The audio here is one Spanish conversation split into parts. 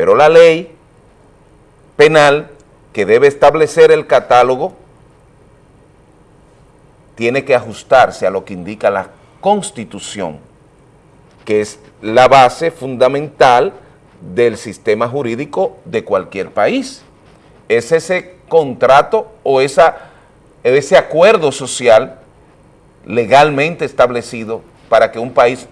Pero la ley penal que debe establecer el catálogo tiene que ajustarse a lo que indica la Constitución, que es la base fundamental del sistema jurídico de cualquier país. Es ese contrato o ese acuerdo social legalmente establecido para que un país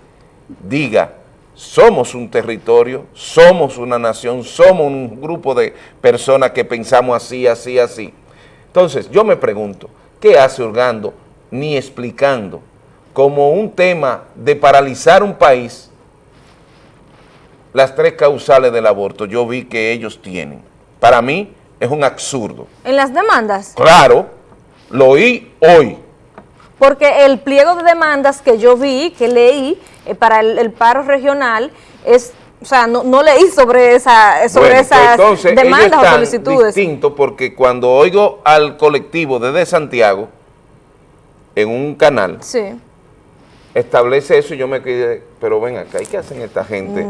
diga somos un territorio, somos una nación, somos un grupo de personas que pensamos así, así, así. Entonces, yo me pregunto, ¿qué hace Urgando ni explicando como un tema de paralizar un país las tres causales del aborto? Yo vi que ellos tienen. Para mí es un absurdo. ¿En las demandas? Claro, lo oí hoy. Porque el pliego de demandas que yo vi, que leí, eh, para el, paro regional es o sea, no, no leí sobre, esa, sobre pues esas demandas o solicitudes. distinto porque cuando oigo al colectivo desde Santiago, en un canal, establece eso y yo me quedé, pero ven acá, ¿qué hacen esta gente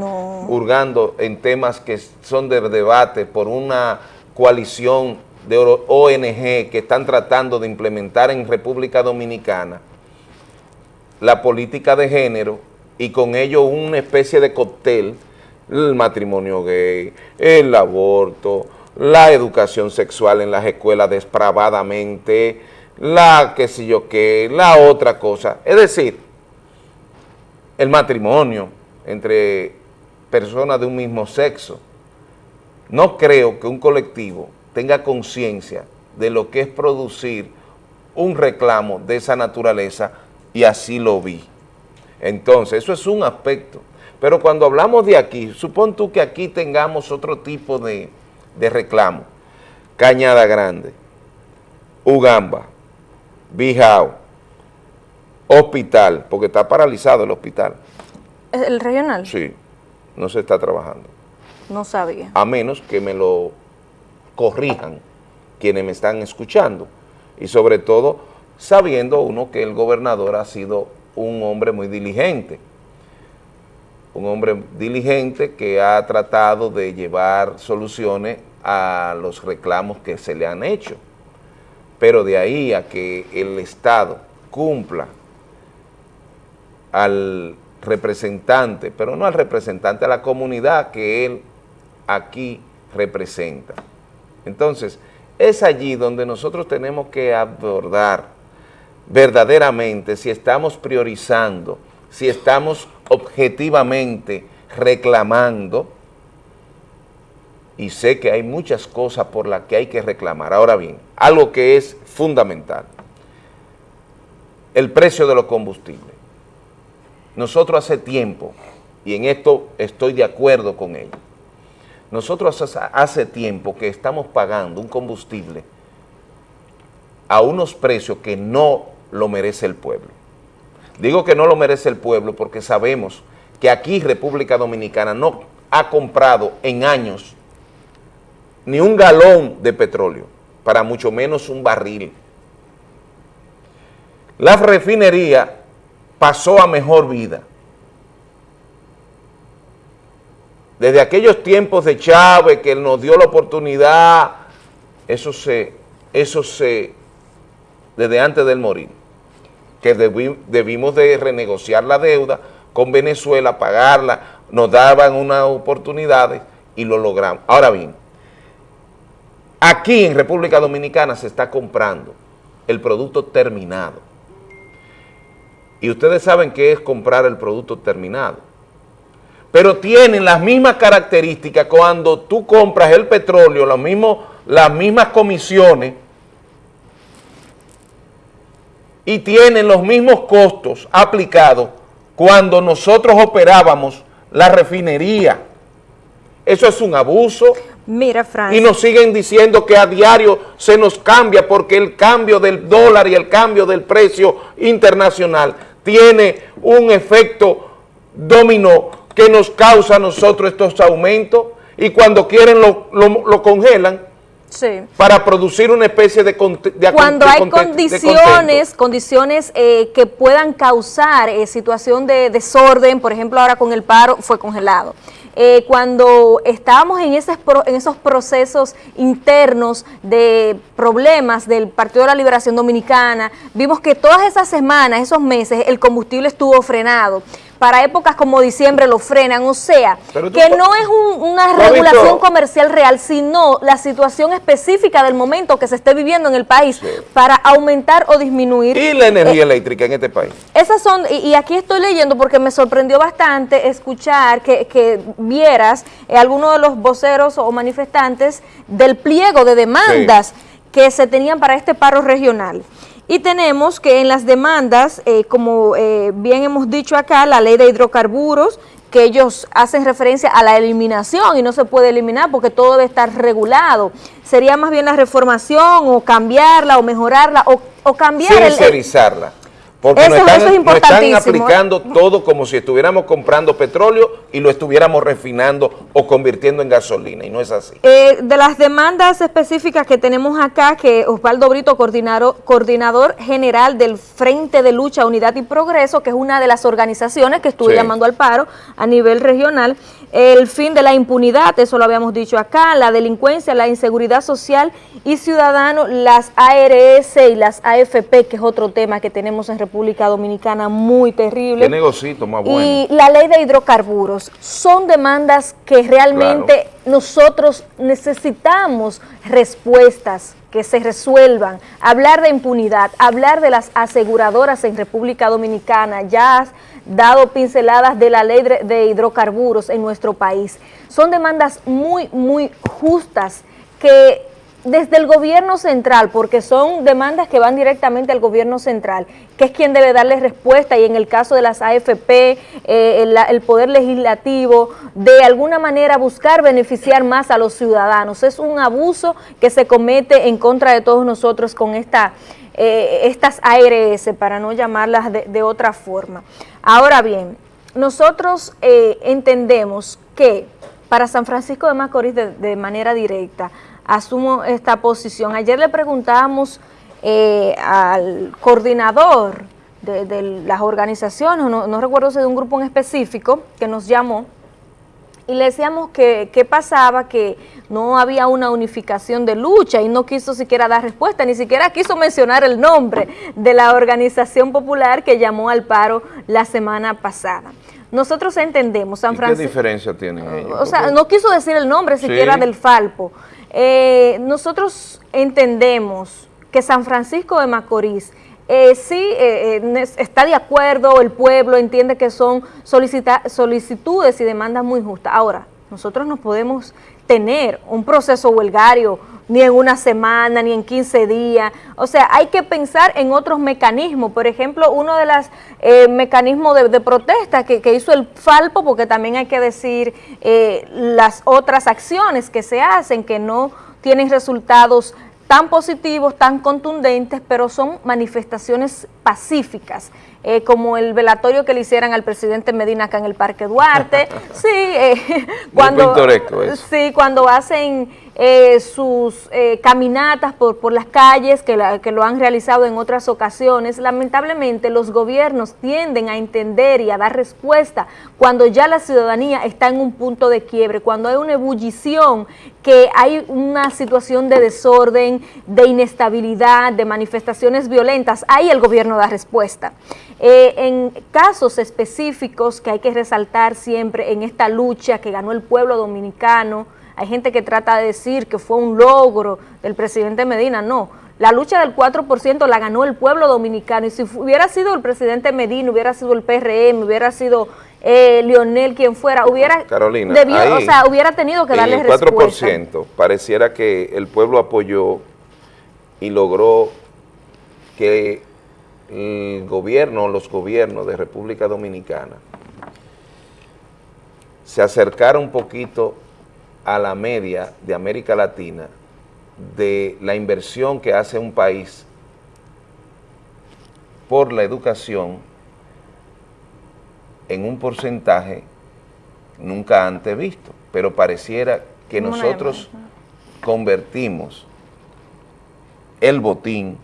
hurgando en temas que son de debate por una coalición de ONG que están tratando de implementar en República Dominicana la política de género y con ello una especie de cóctel, el matrimonio gay, el aborto, la educación sexual en las escuelas despravadamente, la qué sé yo qué, la otra cosa. Es decir, el matrimonio entre personas de un mismo sexo. No creo que un colectivo tenga conciencia de lo que es producir un reclamo de esa naturaleza y así lo vi. Entonces, eso es un aspecto. Pero cuando hablamos de aquí, supón tú que aquí tengamos otro tipo de, reclamo. Cañada Grande, Ugamba, Bijao, hospital, porque está paralizado el hospital. ¿El regional? Sí, no se está trabajando. No sabía. A menos que me lo corrijan quienes me están escuchando. Y sobre todo, sabiendo uno que el gobernador ha sido un hombre muy diligente, un hombre diligente que ha tratado de llevar soluciones a los reclamos que se le han hecho. Pero de ahí a que el Estado cumpla al representante, pero no al representante, a la comunidad que él aquí representa. Entonces, es allí donde nosotros tenemos que abordar verdaderamente si estamos priorizando, si estamos objetivamente reclamando, y sé que hay muchas cosas por las que hay que reclamar. Ahora bien, algo que es fundamental, el precio de los combustibles. Nosotros hace tiempo, y en esto estoy de acuerdo con ellos, nosotros hace tiempo que estamos pagando un combustible a unos precios que no lo merece el pueblo. Digo que no lo merece el pueblo porque sabemos que aquí República Dominicana no ha comprado en años ni un galón de petróleo, para mucho menos un barril. La refinería pasó a mejor vida. Desde aquellos tiempos de Chávez que nos dio la oportunidad, eso se, eso se, desde antes del morir que debimos de renegociar la deuda con Venezuela, pagarla, nos daban unas oportunidades y lo logramos. Ahora bien, aquí en República Dominicana se está comprando el producto terminado. Y ustedes saben qué es comprar el producto terminado. Pero tienen las mismas características cuando tú compras el petróleo, las mismas comisiones, y tienen los mismos costos aplicados cuando nosotros operábamos la refinería. Eso es un abuso. Mira, Frank. Y nos siguen diciendo que a diario se nos cambia porque el cambio del dólar y el cambio del precio internacional tiene un efecto dominó que nos causa a nosotros estos aumentos y cuando quieren lo, lo congelan para producir una especie de, de Cuando hay condiciones, condiciones eh, que puedan causar eh, situación de desorden, por ejemplo ahora con el paro fue congelado. eh, cuando estábamos en, ese, en esos procesos internos de problemas del Partido de la Liberación Dominicana, vimos que todas esas semanas, esos meses, el combustible estuvo frenado para épocas como diciembre lo frenan, o sea, que no es una regulación comercial real, sino la situación específica del momento que se esté viviendo en el país para aumentar o disminuir. ¿Y la energía eh, eléctrica en este país? Esas son, y, aquí estoy leyendo porque me sorprendió bastante escuchar que, vieras eh, algunos de los voceros o manifestantes del pliego de demandas que se tenían para este paro regional. Y tenemos que en las demandas, eh, como eh, bien hemos dicho acá, la ley de hidrocarburos, que ellos hacen referencia a la eliminación y no se puede eliminar porque todo debe estar regulado. Sería más bien la reformación o cambiarla o mejorarla o, o cambiar... el, porque eso, nos, están, aplicando todo como si estuviéramos comprando petróleo y lo estuviéramos refinando o convirtiendo en gasolina, y no es así. Eh, de las demandas específicas que tenemos acá, que Osvaldo Brito, coordinador, coordinador general del Frente de Lucha, Unidad y Progreso, que es una de las organizaciones que estuvo llamando al paro a nivel regional, el fin de la impunidad, eso lo habíamos dicho acá, la delincuencia, la inseguridad social y ciudadano, las ARS y las AFP, que es otro tema que tenemos en República Dominicana muy terrible. Qué negocito más bueno. Y la ley de hidrocarburos, son demandas que realmente nosotros necesitamos respuestas que se resuelvan, hablar de impunidad, hablar de las aseguradoras en República Dominicana, ya dado pinceladas de la ley de hidrocarburos en nuestro país. Son demandas muy, muy justas que desde el gobierno central, porque son demandas que van directamente al gobierno central, que es quien debe darle respuesta y en el caso de las AFP, eh, el, Poder Legislativo, de alguna manera buscar beneficiar más a los ciudadanos. Es un abuso que se comete en contra de todos nosotros con eh, estas ARS, para no llamarlas de, otra forma. Ahora bien, nosotros eh, entendemos que para San Francisco de Macorís de manera directa, asumo esta posición. Ayer le preguntábamos eh, al coordinador de, las organizaciones, no, recuerdo si de un grupo en específico, que nos llamó, y le decíamos que qué pasaba, que no había una unificación de lucha y no quiso siquiera dar respuesta, ni siquiera quiso mencionar el nombre de la organización popular que llamó al paro la semana pasada. Nosotros entendemos, San Francisco... ¿Qué diferencia tienen ellos? O sea, no quiso decir el nombre siquiera del Falpo. Eh, nosotros entendemos que San Francisco de Macorís eh, sí eh, está de acuerdo, el pueblo entiende que son solicitudes y demandas muy justas. Ahora, nosotros no podemos tener un proceso huelgario ni en una semana, ni en 15 días. O sea, hay que pensar en otros mecanismos. Por ejemplo, uno de los eh, mecanismos de, protesta que, hizo el Falpo, porque también hay que decir eh, las otras acciones que se hacen que no tienen resultados tan positivos, tan contundentes, pero son manifestaciones pacíficas, eh, como el velatorio que le hicieran al presidente Medina acá en el Parque Duarte. sí, eh, cuando, sí, cuando hacen eh, sus eh, caminatas por, por, las calles que, que, lo han realizado en otras ocasiones. Lamentablemente los gobiernos tienden a entender y a dar respuesta cuando ya la ciudadanía está en un punto de quiebre, cuando hay una ebullición, que hay una situación de desorden, de inestabilidad, de manifestaciones violentas, ahí el gobierno da respuesta. Eh, en casos específicos que hay que resaltar siempre en esta lucha que ganó el pueblo dominicano, hay gente que trata de decir que fue un logro del presidente Medina, no. La lucha del 4% la ganó el pueblo dominicano y si hubiera sido el presidente Medina, hubiera sido el PRM, hubiera sido eh, Lionel, quien fuera, hubiera, Carolina, o sea, hubiera tenido que darle respuesta. el 4% pareciera que el pueblo apoyó y logró que el gobierno, los gobiernos de República Dominicana se acercara un poquito a la media de América Latina de la inversión que hace un país por la educación en un porcentaje nunca antes visto, pero pareciera que nosotros convertimos el botín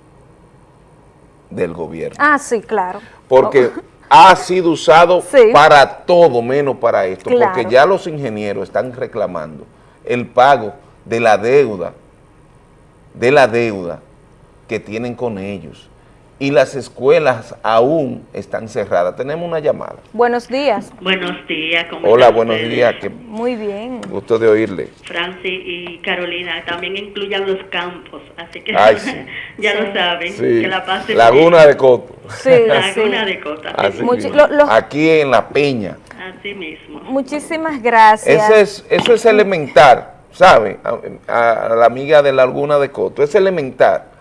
del gobierno. Ah, sí, claro. Porque ha sido usado para todo menos para esto, porque ya los ingenieros están reclamando el pago de la deuda, de la deuda que tienen con ellos y las escuelas aún están cerradas. Tenemos una llamada. Buenos días. Buenos días. ¿cómo Hola, buenos días. Muy bien. Gusto de oírle. Francis y Carolina, también incluyan los campos, así que ya lo saben. Que la Laguna de Coto. Sí, Laguna de Coto. Aquí en La Peña. Así mismo. Muchísimas gracias. Eso es, eso es elementar, ¿sabe? A, a la amiga de la Laguna de Coto, es elementar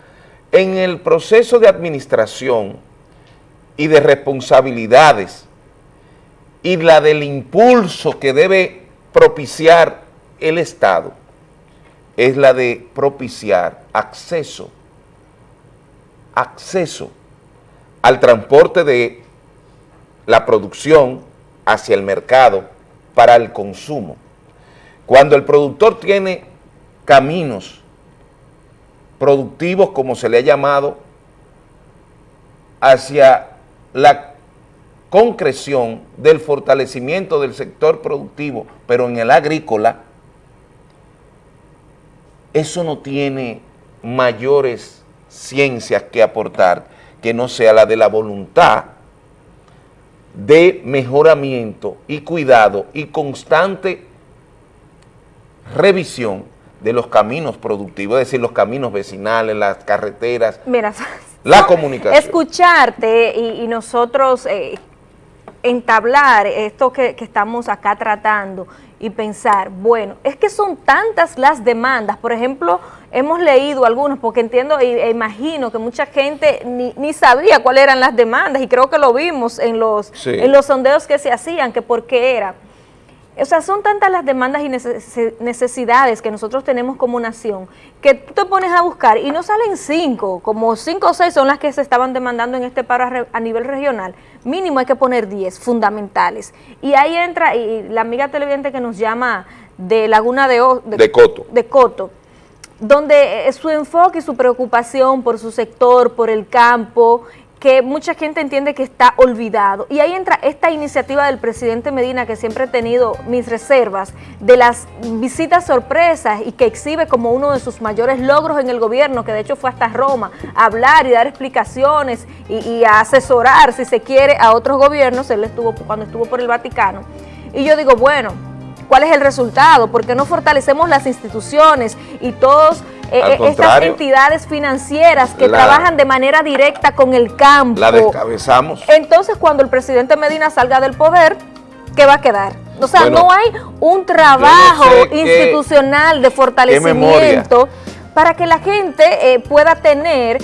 en el proceso de administración y de responsabilidades y la del impulso que debe propiciar el Estado es la de propiciar acceso, acceso al transporte de la producción hacia el mercado para el consumo. Cuando el productor tiene caminos productivos, como se le ha llamado, hacia la concreción del fortalecimiento del sector productivo, pero en el agrícola, eso no tiene mayores ciencias que aportar que no sea la de la voluntad de mejoramiento y cuidado y constante revisión de los caminos productivos, es decir, los caminos vecinales, las carreteras, Mira, la comunicación. Escucharte y, nosotros eh, entablar esto que, estamos acá tratando y pensar, bueno, es que son tantas las demandas, por ejemplo, hemos leído algunos, porque entiendo e, imagino que mucha gente ni, ni, sabía cuáles eran las demandas y creo que lo vimos en los, en los sondeos que se hacían, que por qué era. O sea, son tantas las demandas y necesidades que nosotros tenemos como nación que tú te pones a buscar y no salen cinco, como cinco o seis son las que se estaban demandando en este paro a nivel regional. Mínimo hay que poner diez fundamentales. Y ahí entra y la amiga televidente que nos llama de Laguna de, de, Coto. de Coto, donde eh, su enfoque y su preocupación por su sector, por el campo, que mucha gente entiende que está olvidado. Y ahí entra esta iniciativa del presidente Medina, que siempre he tenido mis reservas, de las visitas sorpresas y que exhibe como uno de sus mayores logros en el gobierno, que de hecho fue hasta Roma, a hablar y dar explicaciones y, a asesorar, si se quiere, a otros gobiernos, él estuvo cuando estuvo por el Vaticano. Y yo digo, bueno, ¿cuál es el resultado? ¿Por qué no fortalecemos las instituciones y todos eh, eh, estas entidades financieras que trabajan de manera directa con el campo. La descabezamos. Entonces, cuando el presidente Medina salga del poder, ¿qué va a quedar? O sea, no hay un trabajo institucional de fortalecimiento para que la gente eh, pueda tener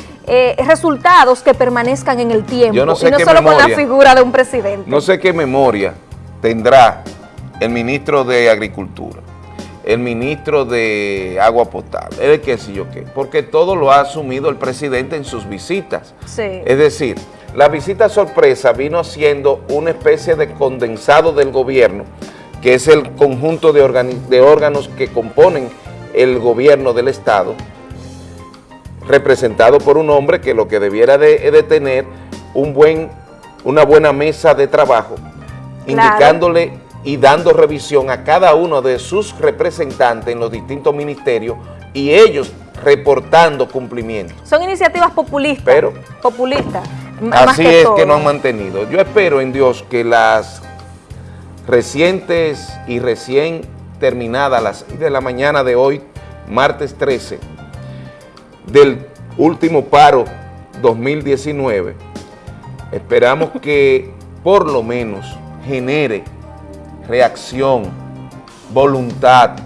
resultados que permanezcan en el tiempo y no solo con la figura de un presidente. No sé qué memoria tendrá el ministro de Agricultura el ministro de agua potable, el que sé yo qué, porque todo lo ha asumido el presidente en sus visitas. Es decir, la visita sorpresa vino siendo una especie de condensado del gobierno, que es el conjunto de, órganos que componen el gobierno del Estado, representado por un hombre que lo que debiera de, tener un buen, una buena mesa de trabajo, indicándole y dando revisión a cada uno de sus representantes en los distintos ministerios y ellos reportando cumplimiento. Son iniciativas populistas. Pero, populistas. Así es que no han mantenido. Yo espero en Dios que las recientes y recién terminadas las 6 de la mañana de hoy, martes 13, del último paro 2019, esperamos que por lo menos genere reacción, voluntad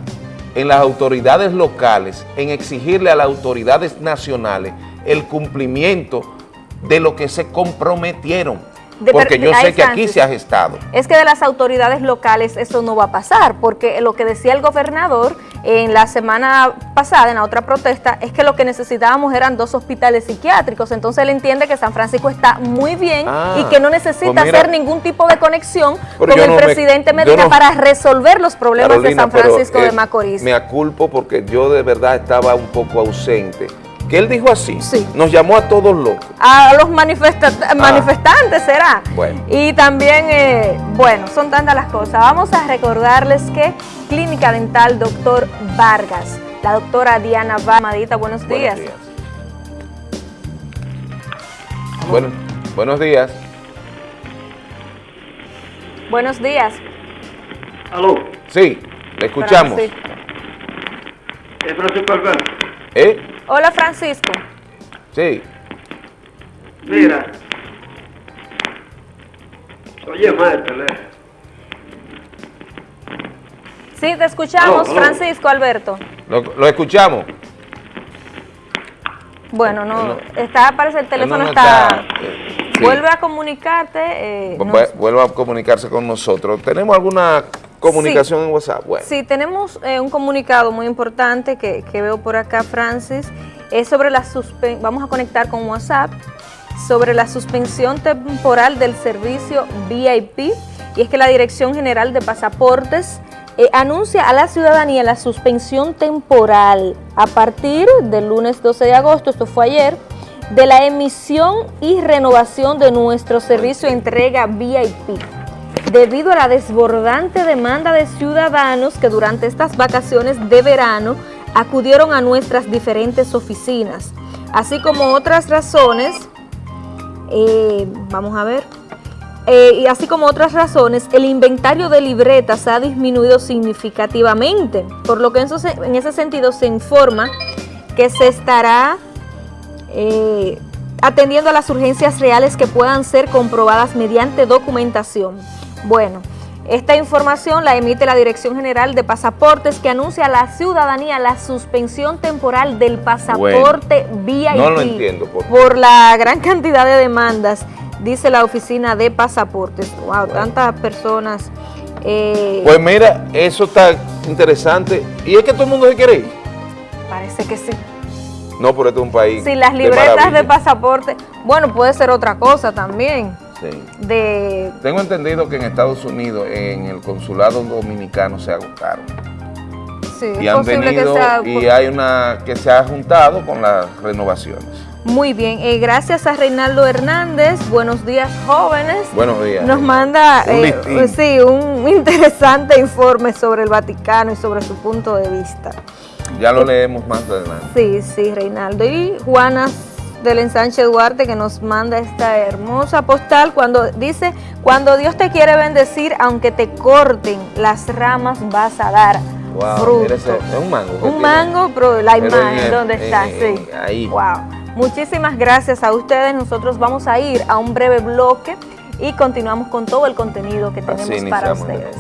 en las autoridades locales, en exigirle a las autoridades nacionales el cumplimiento de lo que se comprometieron porque yo sé que aquí se ha gestado. Es que de las autoridades locales eso no va a pasar, porque lo que decía el gobernador en la semana pasada, en la otra protesta, es que lo que necesitábamos eran dos hospitales psiquiátricos. Entonces él entiende que San Francisco está muy bien ah, y que no necesita pues hacer ningún tipo de conexión con el presidente Medina para resolver los problemas de San Francisco de Macorís. Me aculpo porque yo de verdad estaba un poco ausente que él dijo así, nos llamó a todos locos. A los ah. manifestantes será. Bueno. Y también, eh, bueno, son tantas las cosas. Vamos a recordarles que Clínica Dental Doctor Vargas, la doctora Diana Bamadita, buenos días. Buenos días. Bueno, buenos días. Buenos días. ¿Aló? Sí, le escuchamos. ¿Es Francisco Alberto? ¿Eh? Hola, Francisco. Sí. Mira. Oye, maestro. Sí, te escuchamos, Francisco Alberto. Lo, escuchamos. Bueno, no, está, parece el teléfono está, eh, vuelve a comunicarte. Eh, vuelve a comunicarse con nosotros. ¿Tenemos alguna comunicación en WhatsApp? Bueno. Sí, tenemos eh, un comunicado muy importante que, veo por acá, Francis. Es sobre la suspensión, vamos a conectar con WhatsApp, sobre la suspensión temporal del servicio VIP. Y es que la Dirección General de Pasaportes eh, anuncia a la ciudadanía la suspensión temporal a partir del lunes 12 de agosto, esto fue ayer, de la emisión y renovación de nuestro servicio de entrega VIP debido a la desbordante demanda de ciudadanos que durante estas vacaciones de verano acudieron a nuestras diferentes oficinas, así como otras razones, eh, vamos a ver, eh, y así como otras razones, el inventario de libretas ha disminuido significativamente, por lo que en, ese sentido se informa que se estará eh, atendiendo a las urgencias reales que puedan ser comprobadas mediante documentación. Bueno, esta información la emite la Dirección General de Pasaportes que anuncia a la ciudadanía la suspensión temporal del pasaporte VIP no lo entiendo, por la gran cantidad de demandas dice la oficina de pasaportes. Wow, tantas personas. Eh, pues mira, eso está interesante. ¿Y es que todo el mundo se quiere ir? Parece que sí. No, pero este es un país Sí, las libretas de, pasaporte, bueno, puede ser otra cosa también. Sí. De... Tengo entendido que en Estados Unidos, en el consulado dominicano, se agotaron. Sí, y han venido y hay una que se ha juntado con las renovaciones. Muy bien, eh, gracias a Reinaldo Hernández, buenos días jóvenes. Buenos días. Nos manda un, eh, sí, un interesante informe sobre el Vaticano y sobre su punto de vista. Ya lo eh, leemos más adelante. Sí, sí, Reinaldo. Y Juana del Ensanche Duarte que nos manda esta hermosa postal cuando dice, cuando Dios te quiere bendecir, aunque te corten las ramas vas a dar fruto. es un mango. Un mango, pero la imagen, ¿dónde está? sí. Ahí. Wow. Muchísimas gracias a ustedes. Nosotros vamos a ir a un breve bloque y continuamos con todo el contenido que tenemos para ustedes.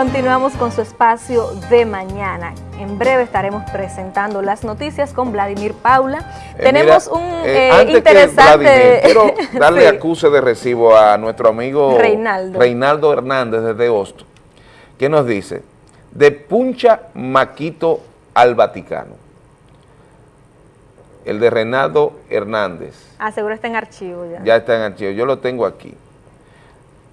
Continuamos con su espacio de mañana. En breve estaremos presentando las noticias con Vladimir Paula. Eh, Tenemos un eh, eh, interesante... quiero darle acuse de recibo a nuestro amigo Reinaldo, Reinaldo Hernández desde Hosto, que nos dice, de Puncha Maquito al Vaticano. El de Reinaldo Hernández. Ah, seguro está en archivo ya. Ya está en archivo, yo lo tengo aquí.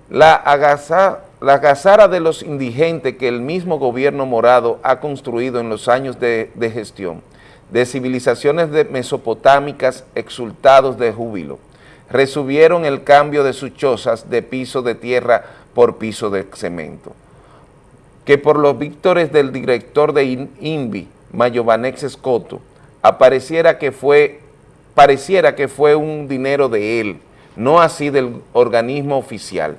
La agaza la casara de los indigentes que el mismo gobierno morado ha construido en los años de, gestión, de civilizaciones de mesopotámicas exultados de júbilo, resubieron el cambio de sus chozas de piso de tierra por piso de cemento, que por los víctores del director de INVI, Mayovanex Escoto, apareciera que fue, pareciera que fue un dinero de él, no así del organismo oficial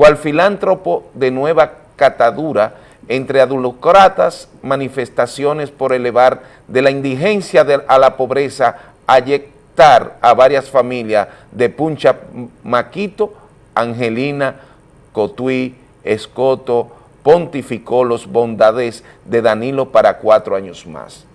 cual filántropo de nueva catadura entre adulocratas, manifestaciones por elevar de la indigencia a la pobreza, ayectar a varias familias de Puncha Maquito, Angelina, Cotuí, Escoto, pontificó los bondades de Danilo para cuatro años más.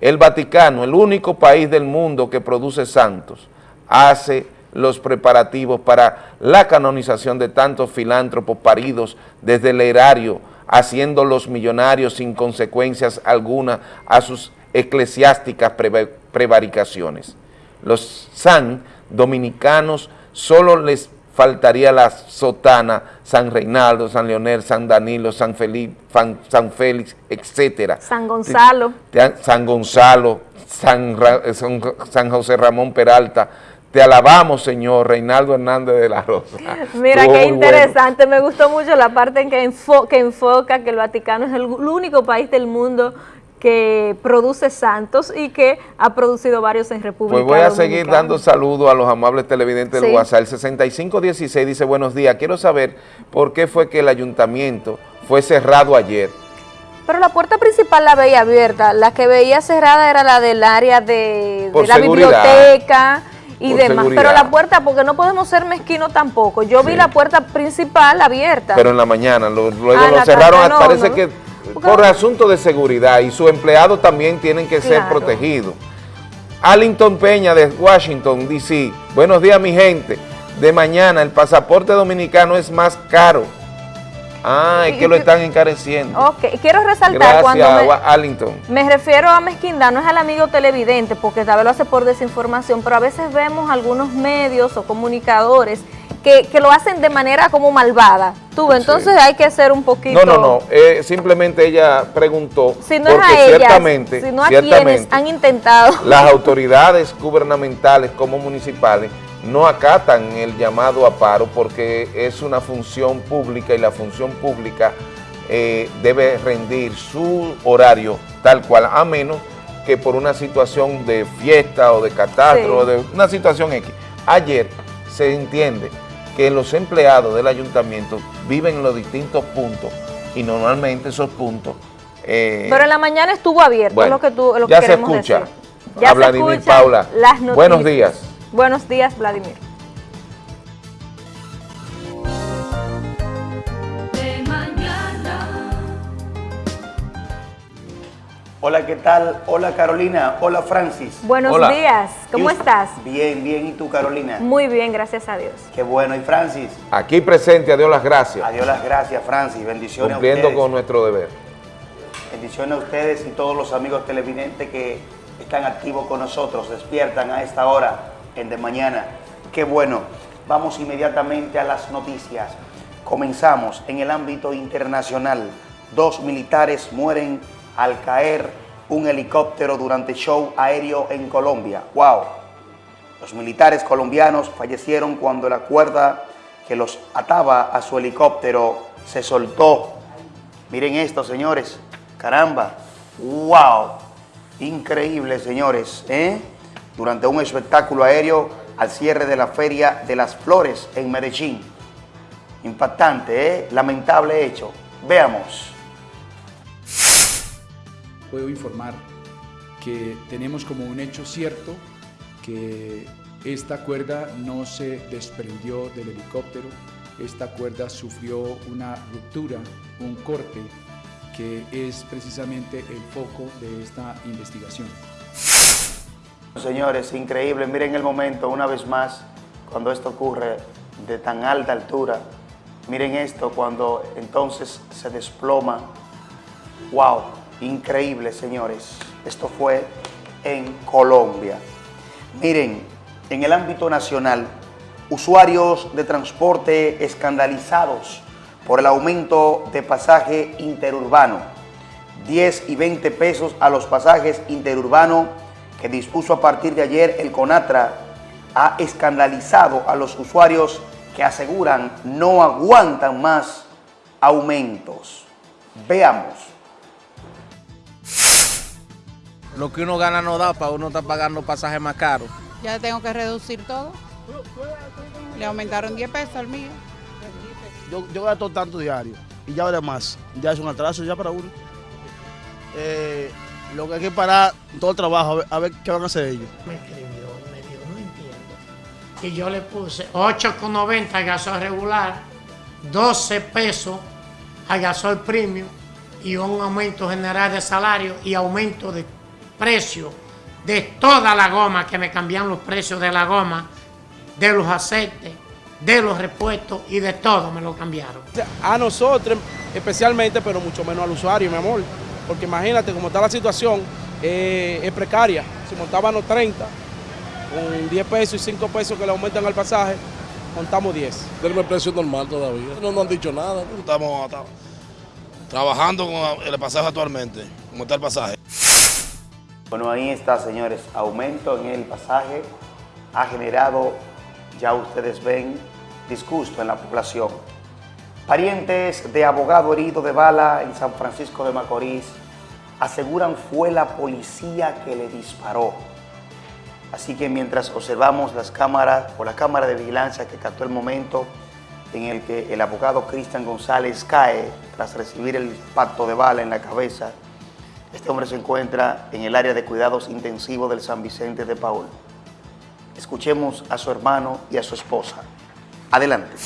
El Vaticano, el único país del mundo que produce santos, hace los preparativos para la canonización de tantos filántropos paridos desde el erario, haciendo los millonarios sin consecuencias alguna a sus eclesiásticas prevaricaciones. Los san dominicanos solo les faltaría la sotana, San Reinaldo, San Leonel, San Danilo, San Felipe, San Félix, etcétera. San Gonzalo. San Gonzalo, San, San José Ramón Peralta, te alabamos, Señor, Reinaldo Hernández de la Rosa. Mira, qué interesante. Me gustó mucho la parte en que, enfoca que el Vaticano es el único país del mundo que produce santos y que ha producido varios en República Pues voy a seguir dando saludos a los amables televidentes del WhatsApp. El 6516 dice, buenos días, quiero saber por qué fue que el ayuntamiento fue cerrado ayer. Pero la puerta principal la veía abierta, la que veía cerrada era la del área de, la biblioteca y demás. Pero la puerta, porque no podemos ser mezquinos tampoco. Yo vi la puerta principal abierta. Pero en la mañana, luego ah, lo cerraron, parece que por asunto de seguridad y sus empleados también tienen que ser protegidos. Allington Peña de Washington, D.C. Buenos días, mi gente. De mañana el pasaporte dominicano es más caro. Ah, es que lo están encareciendo. Ok, quiero resaltar cuando me, me refiero a mezquindad, no es al amigo televidente, porque tal vez lo hace por desinformación, pero a veces vemos algunos medios o comunicadores que, lo hacen de manera como malvada. Tú, entonces hay que ser un poquito... No, no, no, eh, simplemente ella preguntó, si no porque es a ciertamente, sino a quienes han intentado... Las autoridades gubernamentales como municipales no acatan el llamado a paro porque es una función pública y la función pública eh, debe rendir su horario tal cual, a menos que por una situación de fiesta o de catástrofe o de una situación X. Ayer se entiende que los empleados del ayuntamiento viven en los distintos puntos y normalmente esos puntos... Eh, Pero en la mañana estuvo abierto, lo que tú lo ya se escucha a Vladimir Paula. Buenos días. Buenos días, Vladimir. Hola, ¿qué tal? Hola, Carolina. Hola, Francis. Buenos días. ¿Cómo estás? Bien, bien. ¿Y tú, Carolina? Muy bien, gracias a Dios. Qué bueno. ¿Y Francis? Aquí presente. Adiós las gracias. Adiós las gracias, Francis. Bendiciones a ustedes. Cumpliendo con nuestro deber. Bendiciones a ustedes y todos los amigos televidentes que están activos con nosotros, despiertan a esta hora en De Mañana. Qué bueno. Vamos inmediatamente a las noticias. Comenzamos en el ámbito internacional. Dos militares mueren al caer un helicóptero durante show aéreo en Colombia. ¡Wow! Los militares colombianos fallecieron cuando la cuerda que los ataba a su helicóptero se soltó. Miren esto, señores. Caramba. ¡Wow! Increíble, señores. ¿eh? Durante un espectáculo aéreo al cierre de la Feria de las Flores en Medellín. Impactante, ¿eh? Lamentable hecho. Veamos puedo informar que tenemos como un hecho cierto que esta cuerda no se desprendió del helicóptero, esta cuerda sufrió una ruptura, un corte, que es precisamente el foco de esta investigación. Señores, increíble, miren el momento, una vez más, cuando esto ocurre de tan alta altura, miren esto, cuando entonces se desploma, wow, Increíble, señores. Esto fue en Colombia. Miren, en el ámbito nacional, usuarios de transporte escandalizados por el aumento de pasaje interurbano. 10 y 20 pesos a los pasajes interurbano que dispuso a partir de ayer el CONATRA ha escandalizado a los usuarios que aseguran no aguantan más aumentos. Veamos. Lo que uno gana no da para uno estar pagando pasajes más caros. Ya tengo que reducir todo. Le aumentaron 10 pesos al mío. Yo, yo gasto tanto diario y ya además, ya es un atraso ya para uno. Eh, lo que hay que parar todo el trabajo, a ver, qué van a hacer ellos. Me escribió me dijo, no entiendo. Y yo le puse 8,90 al gasol regular, 12 pesos al gasol premium y un aumento general de salario y aumento de precio de toda la goma, que me cambian los precios de la goma, de los aceites, de los repuestos y de todo me lo cambiaron. A nosotros especialmente, pero mucho menos al usuario, mi amor. Porque imagínate cómo está la situación, eh, es precaria. Si montaban los 30, con 10 pesos y 5 pesos que le aumentan al pasaje, montamos 10. Tenemos el precio normal todavía. No nos han dicho nada. Estamos trabajando con el pasaje actualmente, como está el pasaje. Bueno, ahí está, señores. Aumento en el pasaje ha generado, ya ustedes ven, disgusto en la población. Parientes de abogado herido de bala en San Francisco de Macorís aseguran fue la policía que le disparó. Así que mientras observamos las cámaras o la cámara de vigilancia que captó el momento en el que el abogado Cristian González cae tras recibir el impacto de bala en la cabeza, este hombre se encuentra en el área de cuidados intensivos del San Vicente de Paul. Escuchemos a su hermano y a su esposa. Adelante.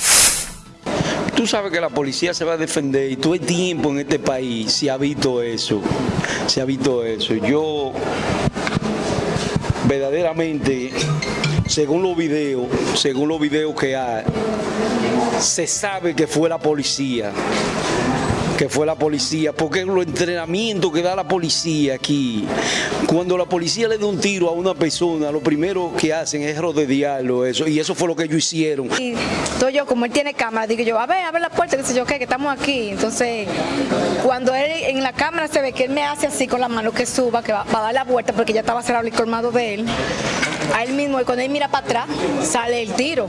Tú sabes que la policía se va a defender y todo el tiempo en este país se ha visto eso. Se ha visto eso. Yo verdaderamente, según los videos, según los videos que hay, se sabe que fue la policía que fue la policía, porque los entrenamientos que da la policía aquí, cuando la policía le da un tiro a una persona, lo primero que hacen es rodearlo, eso, y eso fue lo que ellos hicieron. Todo yo, como él tiene cámara, digo yo, a ver, a ver la puerta, que sé yo qué, que estamos aquí. Entonces, cuando él en la cámara se ve que él me hace así con la mano que suba, que va, a dar la vuelta, porque ya estaba cerrado el colmado de él, a él mismo, y cuando él mira para atrás, sale el tiro.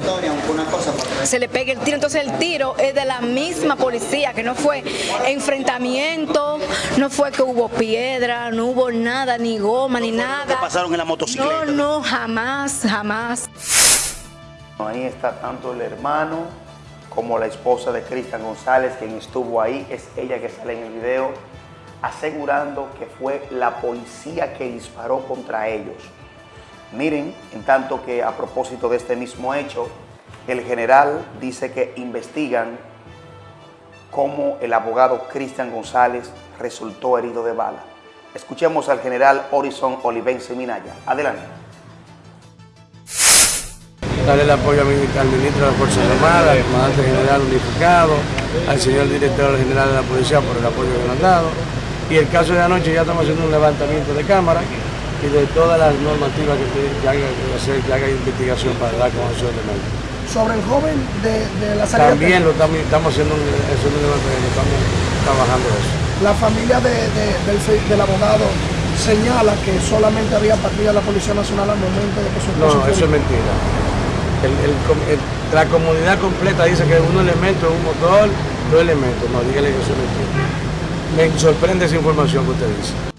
Se le pega el tiro, entonces el tiro es de la misma policía, que no fue enfrentamiento, no fue que hubo piedra, no hubo nada, ni goma, ni nada. ¿Qué pasaron en la motocicleta? No, no, jamás, jamás. Ahí está tanto el hermano como la esposa de Cristian González, quien estuvo ahí, es ella que sale en el video, asegurando que fue la policía que disparó contra ellos. Miren, en tanto que a propósito de este mismo hecho, el general dice que investigan cómo el abogado Cristian González resultó herido de bala. Escuchemos al general Horizon Olivense Minaya. Adelante. Darle el apoyo al ministro de las Fuerzas Armadas, al comandante general unificado, al señor director general de la policía por el apoyo que nos han dado. Y el caso de anoche ya estamos haciendo un levantamiento de cámara y de todas las normativas que, haga, que haga investigación para dar conocer de medio sobre el joven de, de la salida. También lo estamos, estamos haciendo un, estamos trabajando eso. La familia de, del, del, abogado señala que solamente había partida la Policía Nacional al momento de que su No, eso es mentira. El, el, la comunidad completa dice que un elemento un motor, dos elementos. No, dígale que eso es mentira. Me sorprende esa información que usted dice.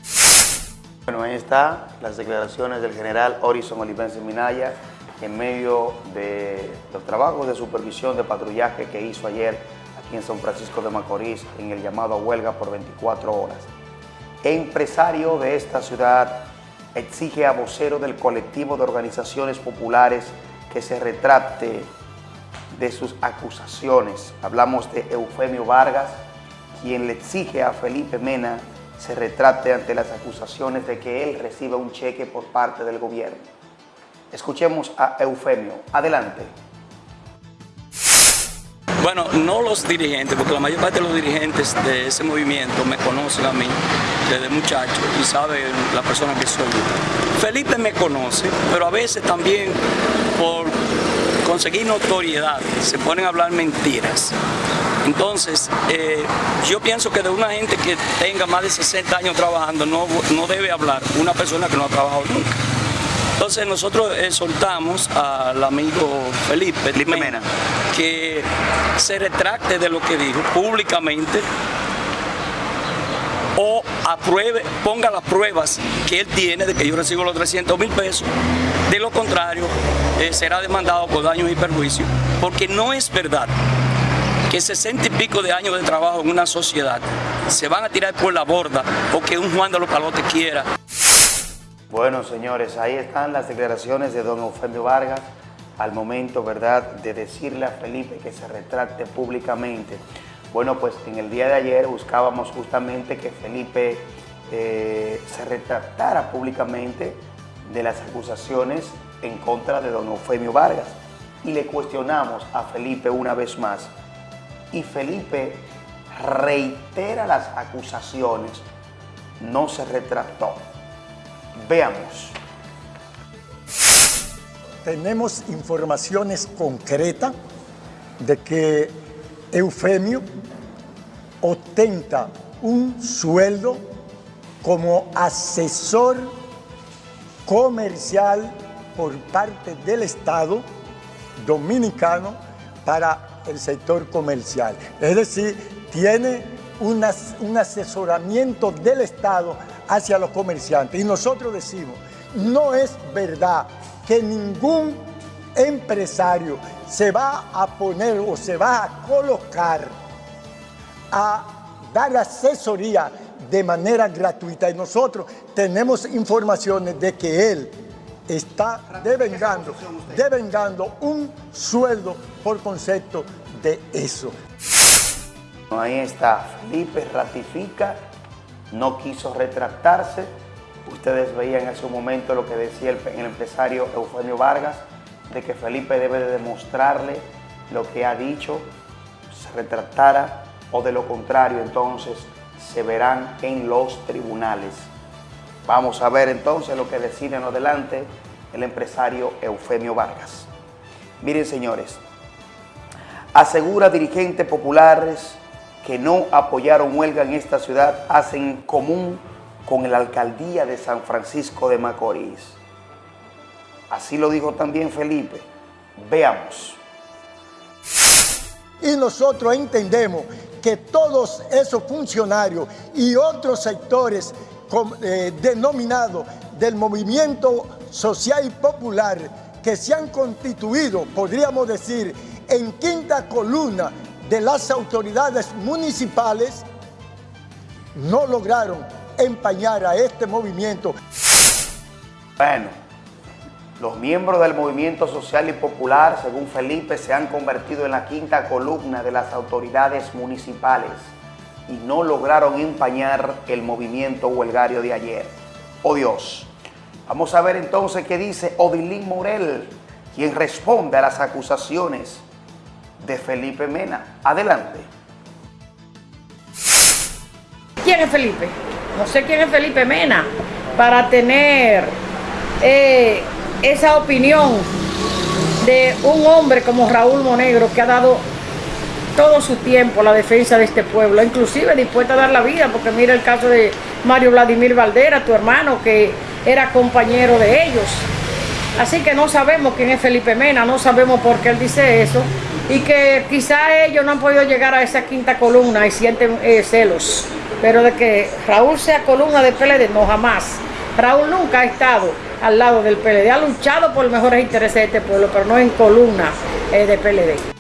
Las declaraciones del general Horizon Olivense Minaya en medio de los trabajos de supervisión de patrullaje que hizo ayer aquí en San Francisco de Macorís en el llamado a huelga por 24 horas. Empresario de esta ciudad exige a vocero del colectivo de organizaciones populares que se retrate de sus acusaciones. Hablamos de Eufemio Vargas, quien le exige a Felipe Mena se retrate ante las acusaciones de que él reciba un cheque por parte del gobierno. Escuchemos a Eufemio. Adelante. Bueno, no los dirigentes, porque la mayor parte de los dirigentes de ese movimiento me conocen a mí desde muchacho y saben la persona que soy. Felipe me conoce, pero a veces también por conseguir notoriedad se ponen a hablar mentiras. Entonces, eh, yo pienso que de una gente que tenga más de 60 años trabajando no, no debe hablar una persona que no ha trabajado nunca. Entonces nosotros exhortamos al amigo Felipe, Mena, que se retracte de lo que dijo públicamente o apruebe, ponga las pruebas que él tiene de que yo recibo los 300 mil pesos. De lo contrario, eh, será demandado por daños y perjuicios, porque no es verdad que 60 y pico de años de trabajo en una sociedad se van a tirar por la borda o que un Juan de los Palotes quiera. Bueno, señores, ahí están las declaraciones de don Eufemio Vargas al momento, ¿verdad?, de decirle a Felipe que se retracte públicamente. Bueno, pues en el día de ayer buscábamos justamente que Felipe eh, se retractara públicamente de las acusaciones en contra de don Eufemio Vargas. y le cuestionamos a Felipe una vez más. Y Felipe reitera las acusaciones, no se retractó. Veamos. Tenemos informaciones concretas de que Eufemio ostenta un sueldo como asesor comercial por parte del Estado dominicano para el sector comercial. Es decir, tiene un asesoramiento del Estado hacia los comerciantes. Y nosotros decimos, no es verdad que ningún empresario se va a poner o se va a colocar a dar asesoría de manera gratuita. Y nosotros tenemos informaciones de que él está devengando, devengando un sueldo por concepto de eso. Ahí está, Felipe ratifica, no quiso retractarse. Ustedes veían en su momento lo que decía el, empresario Eugenio Vargas, de que Felipe debe de demostrarle lo que ha dicho, se retractara o de lo contrario entonces se verán en los tribunales. Vamos a ver entonces lo que decide en adelante el empresario Eufemio Vargas. Miren señores, asegura dirigentes populares que no apoyaron huelga en esta ciudad hacen común con la alcaldía de San Francisco de Macorís. Así lo dijo también Felipe. Veamos. Y nosotros entendemos que todos esos funcionarios y otros sectores eh, denominados del movimiento social y popular que se han constituido, podríamos decir, en quinta columna de las autoridades municipales, no lograron empañar a este movimiento. Bueno, los miembros del movimiento social y popular, según Felipe, se han convertido en la quinta columna de las autoridades municipales y no lograron empañar el movimiento huelgario de ayer. Oh Dios. Vamos a ver entonces qué dice Odilín Morel, quien responde a las acusaciones de Felipe Mena. Adelante. ¿Quién es Felipe? No sé quién es Felipe Mena para tener eh, esa opinión de un hombre como Raúl Monegro que ha dado todo su tiempo la defensa de este pueblo, inclusive dispuesta a dar la vida, porque mira el caso de Mario Vladimir Valdera, tu hermano, que era compañero de ellos. Así que no sabemos quién es Felipe Mena, no sabemos por qué él dice eso, y que quizá ellos no han podido llegar a esa quinta columna y sienten eh, celos, pero de que Raúl sea columna de PLD, no jamás. Raúl nunca ha estado al lado del PLD. Ha luchado por los mejores intereses de este pueblo, pero no en columna eh, de PLD.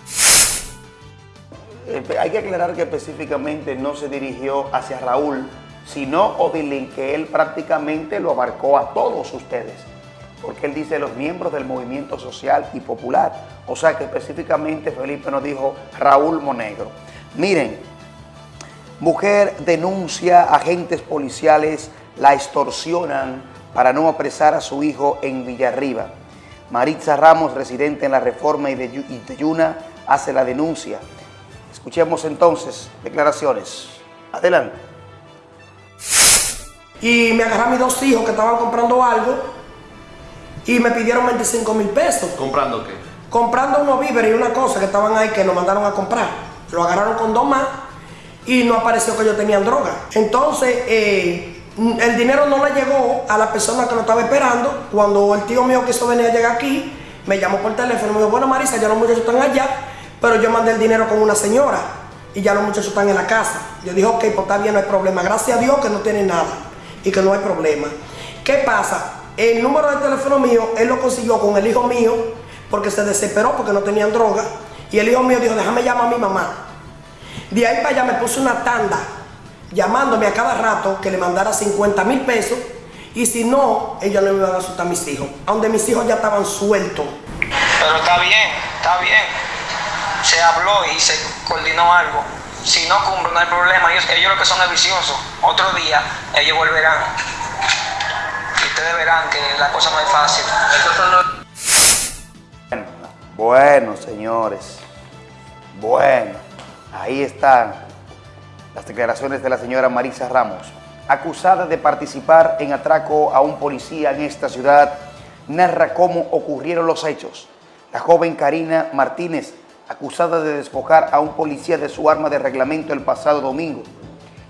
Hay que aclarar que específicamente no se dirigió hacia Raúl, sino Odilín, que él prácticamente lo abarcó a todos ustedes. Porque él dice los miembros del movimiento social y popular. O sea que específicamente Felipe nos dijo Raúl Monegro. Miren, mujer denuncia agentes policiales, la extorsionan para no apresar a su hijo en Villarriba. Maritza Ramos, residente en la Reforma y de Yuna, hace la denuncia. Escuchemos entonces declaraciones. Adelante. Y me agarraron mis dos hijos que estaban comprando algo y me pidieron 25 mil pesos. ¿Comprando qué? Comprando unos víveres y una cosa que estaban ahí que nos mandaron a comprar. Lo agarraron con dos más y no apareció que ellos tenían droga. Entonces, eh, el dinero no le llegó a la persona que lo estaba esperando. Cuando el tío mío quiso venir a llegar aquí, me llamó por teléfono y me dijo, bueno Marisa, ya los muchachos están allá, pero yo mandé el dinero con una señora y ya los muchachos están en la casa. Yo dije, ok, pues está bien, no hay problema. Gracias a Dios que no tiene nada y que no hay problema. ¿Qué pasa? El número de teléfono mío, él lo consiguió con el hijo mío porque se desesperó porque no tenían droga. Y el hijo mío dijo, déjame llamar a mi mamá. De ahí para allá me puse una tanda llamándome a cada rato que le mandara 50 mil pesos y si no, ella no me iba a asustar a mis hijos, donde mis hijos ya estaban sueltos. Pero está bien, está bien. Se habló y se coordinó algo. Si no cumple, no hay problema. Ellos, ellos lo que son es viciosos. Otro día, ellos volverán. Y ustedes verán que la cosa no es fácil. Bueno, señores, bueno, ahí están las declaraciones de la señora Marisa Ramos, acusada de participar en atraco a un policía en esta ciudad, narra cómo ocurrieron los hechos. La joven Karina Martínez, acusada de despojar a un policía de su arma de reglamento el pasado domingo.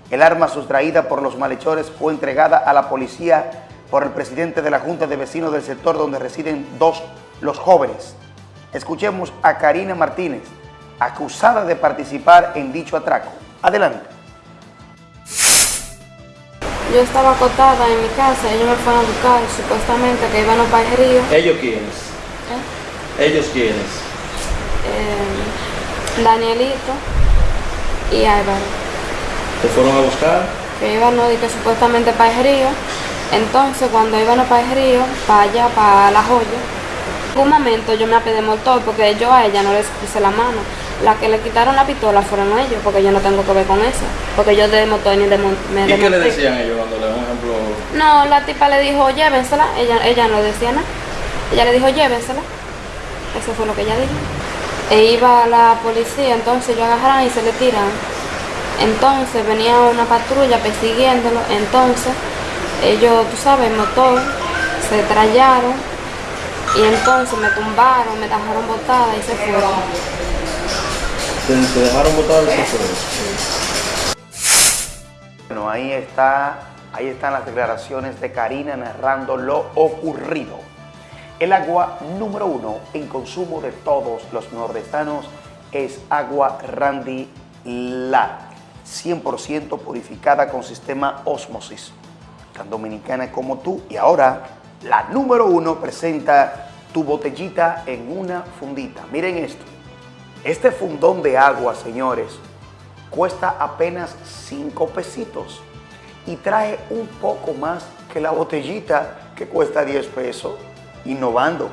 El arma sustraída por los malhechores fue entregada a la policía por el presidente de la Junta de Vecinos del sector donde residen dos los jóvenes. Escuchemos a Karina Martínez, acusada de participar en dicho atraco. Adelante. Yo estaba acotada en mi casa, ellos me fueron a buscar, supuestamente que iban a el río. ¿Ellos quiénes? ¿Eh? ¿Ellos quiénes? Eh, Danielito y Álvaro. ¿Te fueron a buscar? Que iban, no, que supuestamente para el río. Entonces, cuando iban a para el río, para allá, para La Joya, un momento yo me apedé motor porque yo a ella no les puse la mano. La que le quitaron la pistola fueron ellos, porque yo no tengo que ver con eso. Porque yo de motor ni de me ¿Y qué le decían ellos cuando le un ejemplo? No, la tipa le dijo, llévensela. Ella, ella no decía nada. Ella le dijo, llévensela. Eso fue lo que ella dijo. E iba la policía, entonces yo agarraron y se le tiran. Entonces venía una patrulla persiguiéndolo. Entonces ellos, tú sabes, motor, se trallaron y entonces me tumbaron, me dejaron botada y se fueron. ¿Se, dejaron botada y se fueron? Bueno, ahí está, ahí están las declaraciones de Karina narrando lo ocurrido. El agua número uno en consumo de todos los nordestanos es agua Randy La, 100% purificada con sistema osmosis, tan dominicana como tú. Y ahora, la número uno presenta tu botellita en una fundita. Miren esto. Este fundón de agua, señores, cuesta apenas 5 pesitos y trae un poco más que la botellita que cuesta 10 pesos. Innovando.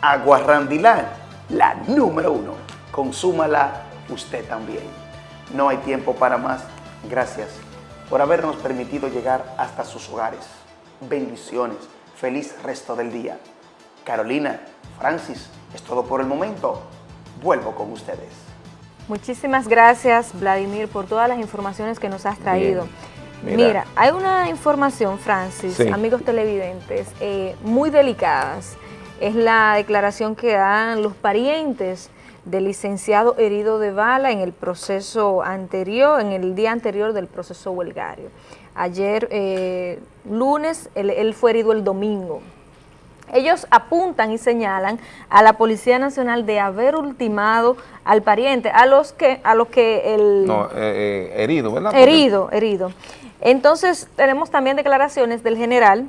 Agua Randilán, la número uno. Consúmala usted también. No hay tiempo para más. Gracias por habernos permitido llegar hasta sus hogares. Bendiciones. Feliz resto del día. Carolina, Francis, es todo por el momento. Vuelvo con ustedes. Muchísimas gracias, Vladimir, por todas las informaciones que nos has traído. Mira. hay una información, Francis, amigos televidentes, eh, muy delicadas. Es la declaración que dan los parientes del licenciado herido de bala en el proceso anterior, en el día anterior del proceso huelgario. Ayer, eh, lunes, él fue herido el domingo, ellos apuntan y señalan a la Policía Nacional de haber ultimado al pariente, a los que, a los que el... No, eh, eh, herido, ¿verdad? Herido, herido. Entonces, tenemos también declaraciones del general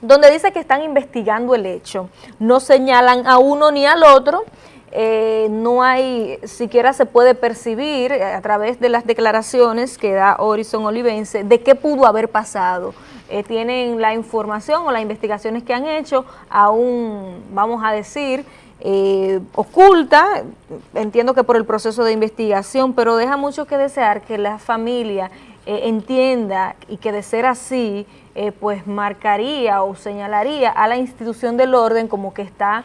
donde dice que están investigando el hecho. No señalan a uno ni al otro, eh, no hay, siquiera se puede percibir a través de las declaraciones que da Horizon Olivense de qué pudo haber pasado. Eh, tienen la información o las investigaciones que han hecho, aún, vamos a decir, eh, oculta, entiendo que por el proceso de investigación, pero deja mucho que desear que la familia eh, entienda y que de ser así, pues marcaría o señalaría a la institución del orden como que está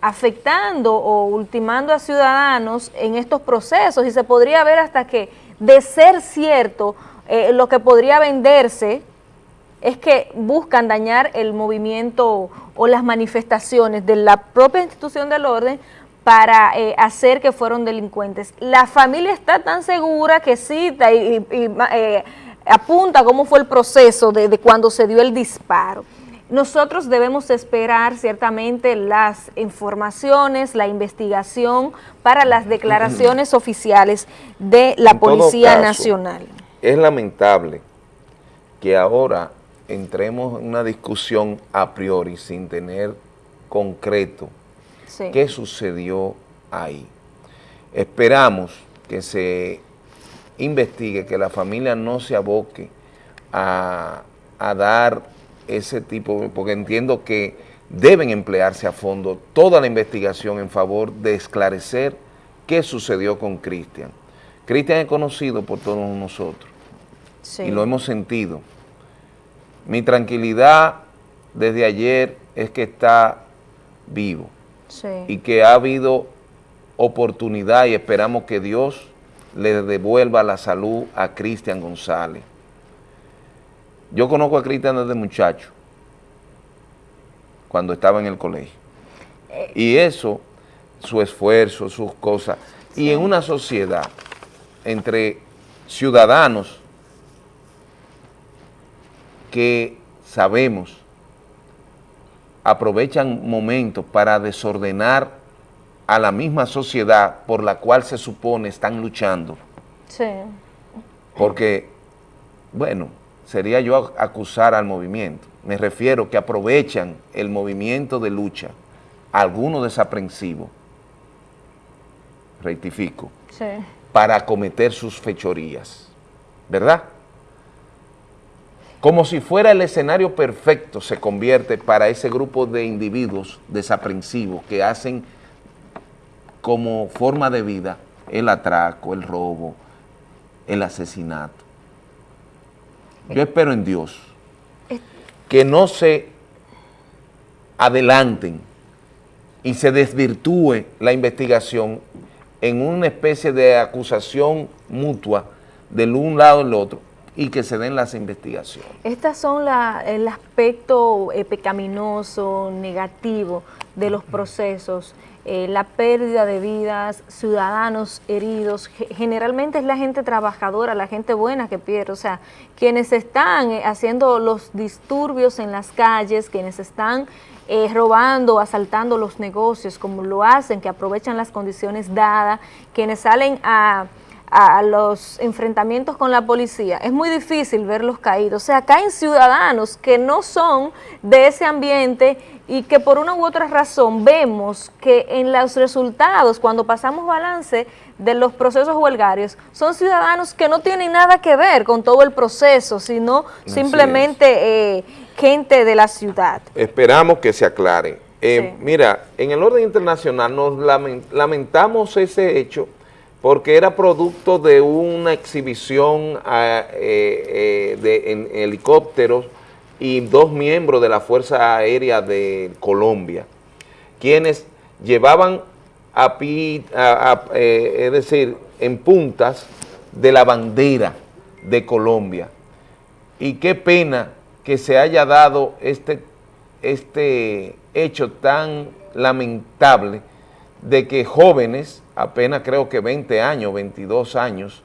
afectando o ultimando a ciudadanos en estos procesos. Y se podría ver hasta que, de ser cierto, lo que podría venderse es que buscan dañar el movimiento o las manifestaciones de la propia institución del orden para eh, hacer que fueron delincuentes. La familia está tan segura que cita y, eh, apunta cómo fue el proceso de, de cuando se dio el disparo. Nosotros debemos esperar ciertamente las informaciones, la investigación para las declaraciones oficiales de la Policía Nacional. Es lamentable que ahora entremos en una discusión a priori sin tener concreto qué sucedió ahí. Esperamos que se investigue, que la familia no se aboque a, a dar ese tipo, porque entiendo que deben emplearse a fondo toda la investigación en favor de esclarecer qué sucedió con Cristian. Cristian es conocido por todos nosotros y lo hemos sentido. Mi tranquilidad desde ayer es que está vivo. Y que ha habido oportunidad y esperamos que Dios le devuelva la salud a Cristian González. Yo conozco a Cristian desde muchacho, cuando estaba en el colegio. Eh. Y eso, su esfuerzo, sus cosas, y en una sociedad entre ciudadanos que sabemos aprovechan momentos para desordenar a la misma sociedad por la cual se supone están luchando. Sí. Porque, bueno, sería yo acusar al movimiento. Me refiero que aprovechan el movimiento de lucha, algunos desaprensivos, rectifico, para cometer sus fechorías, ¿verdad? Como si fuera el escenario perfecto se convierte para ese grupo de individuos desaprensivos que hacen como forma de vida el atraco, el robo, el asesinato. Yo espero en Dios que no se adelanten y se desvirtúe la investigación en una especie de acusación mutua del un lado y del otro y que se den las investigaciones. Estas son el aspecto eh, pecaminoso, negativo de los procesos, eh, la pérdida de vidas, ciudadanos heridos, generalmente es la gente trabajadora, la gente buena que pierde, o sea, quienes están eh, haciendo los disturbios en las calles, quienes están robando, asaltando los negocios, como lo hacen, que aprovechan las condiciones dadas, quienes salen a a los enfrentamientos con la policía, es muy difícil verlos caídos. O sea, caen ciudadanos que no son de ese ambiente y que por una u otra razón vemos que en los resultados, cuando pasamos balance de los procesos huelgarios, son ciudadanos que no tienen nada que ver con todo el proceso, sino simplemente eh, gente de la ciudad. Esperamos que se aclare. Eh, mira, en el orden internacional nos lamentamos ese hecho porque era producto de una exhibición ah, eh, eh, en helicópteros y dos miembros de la Fuerza Aérea de Colombia, quienes llevaban a, eh, es decir, en puntas de la bandera de Colombia. Y qué pena que se haya dado este, este hecho tan lamentable de que jóvenes apenas creo que 20 años, 22 años,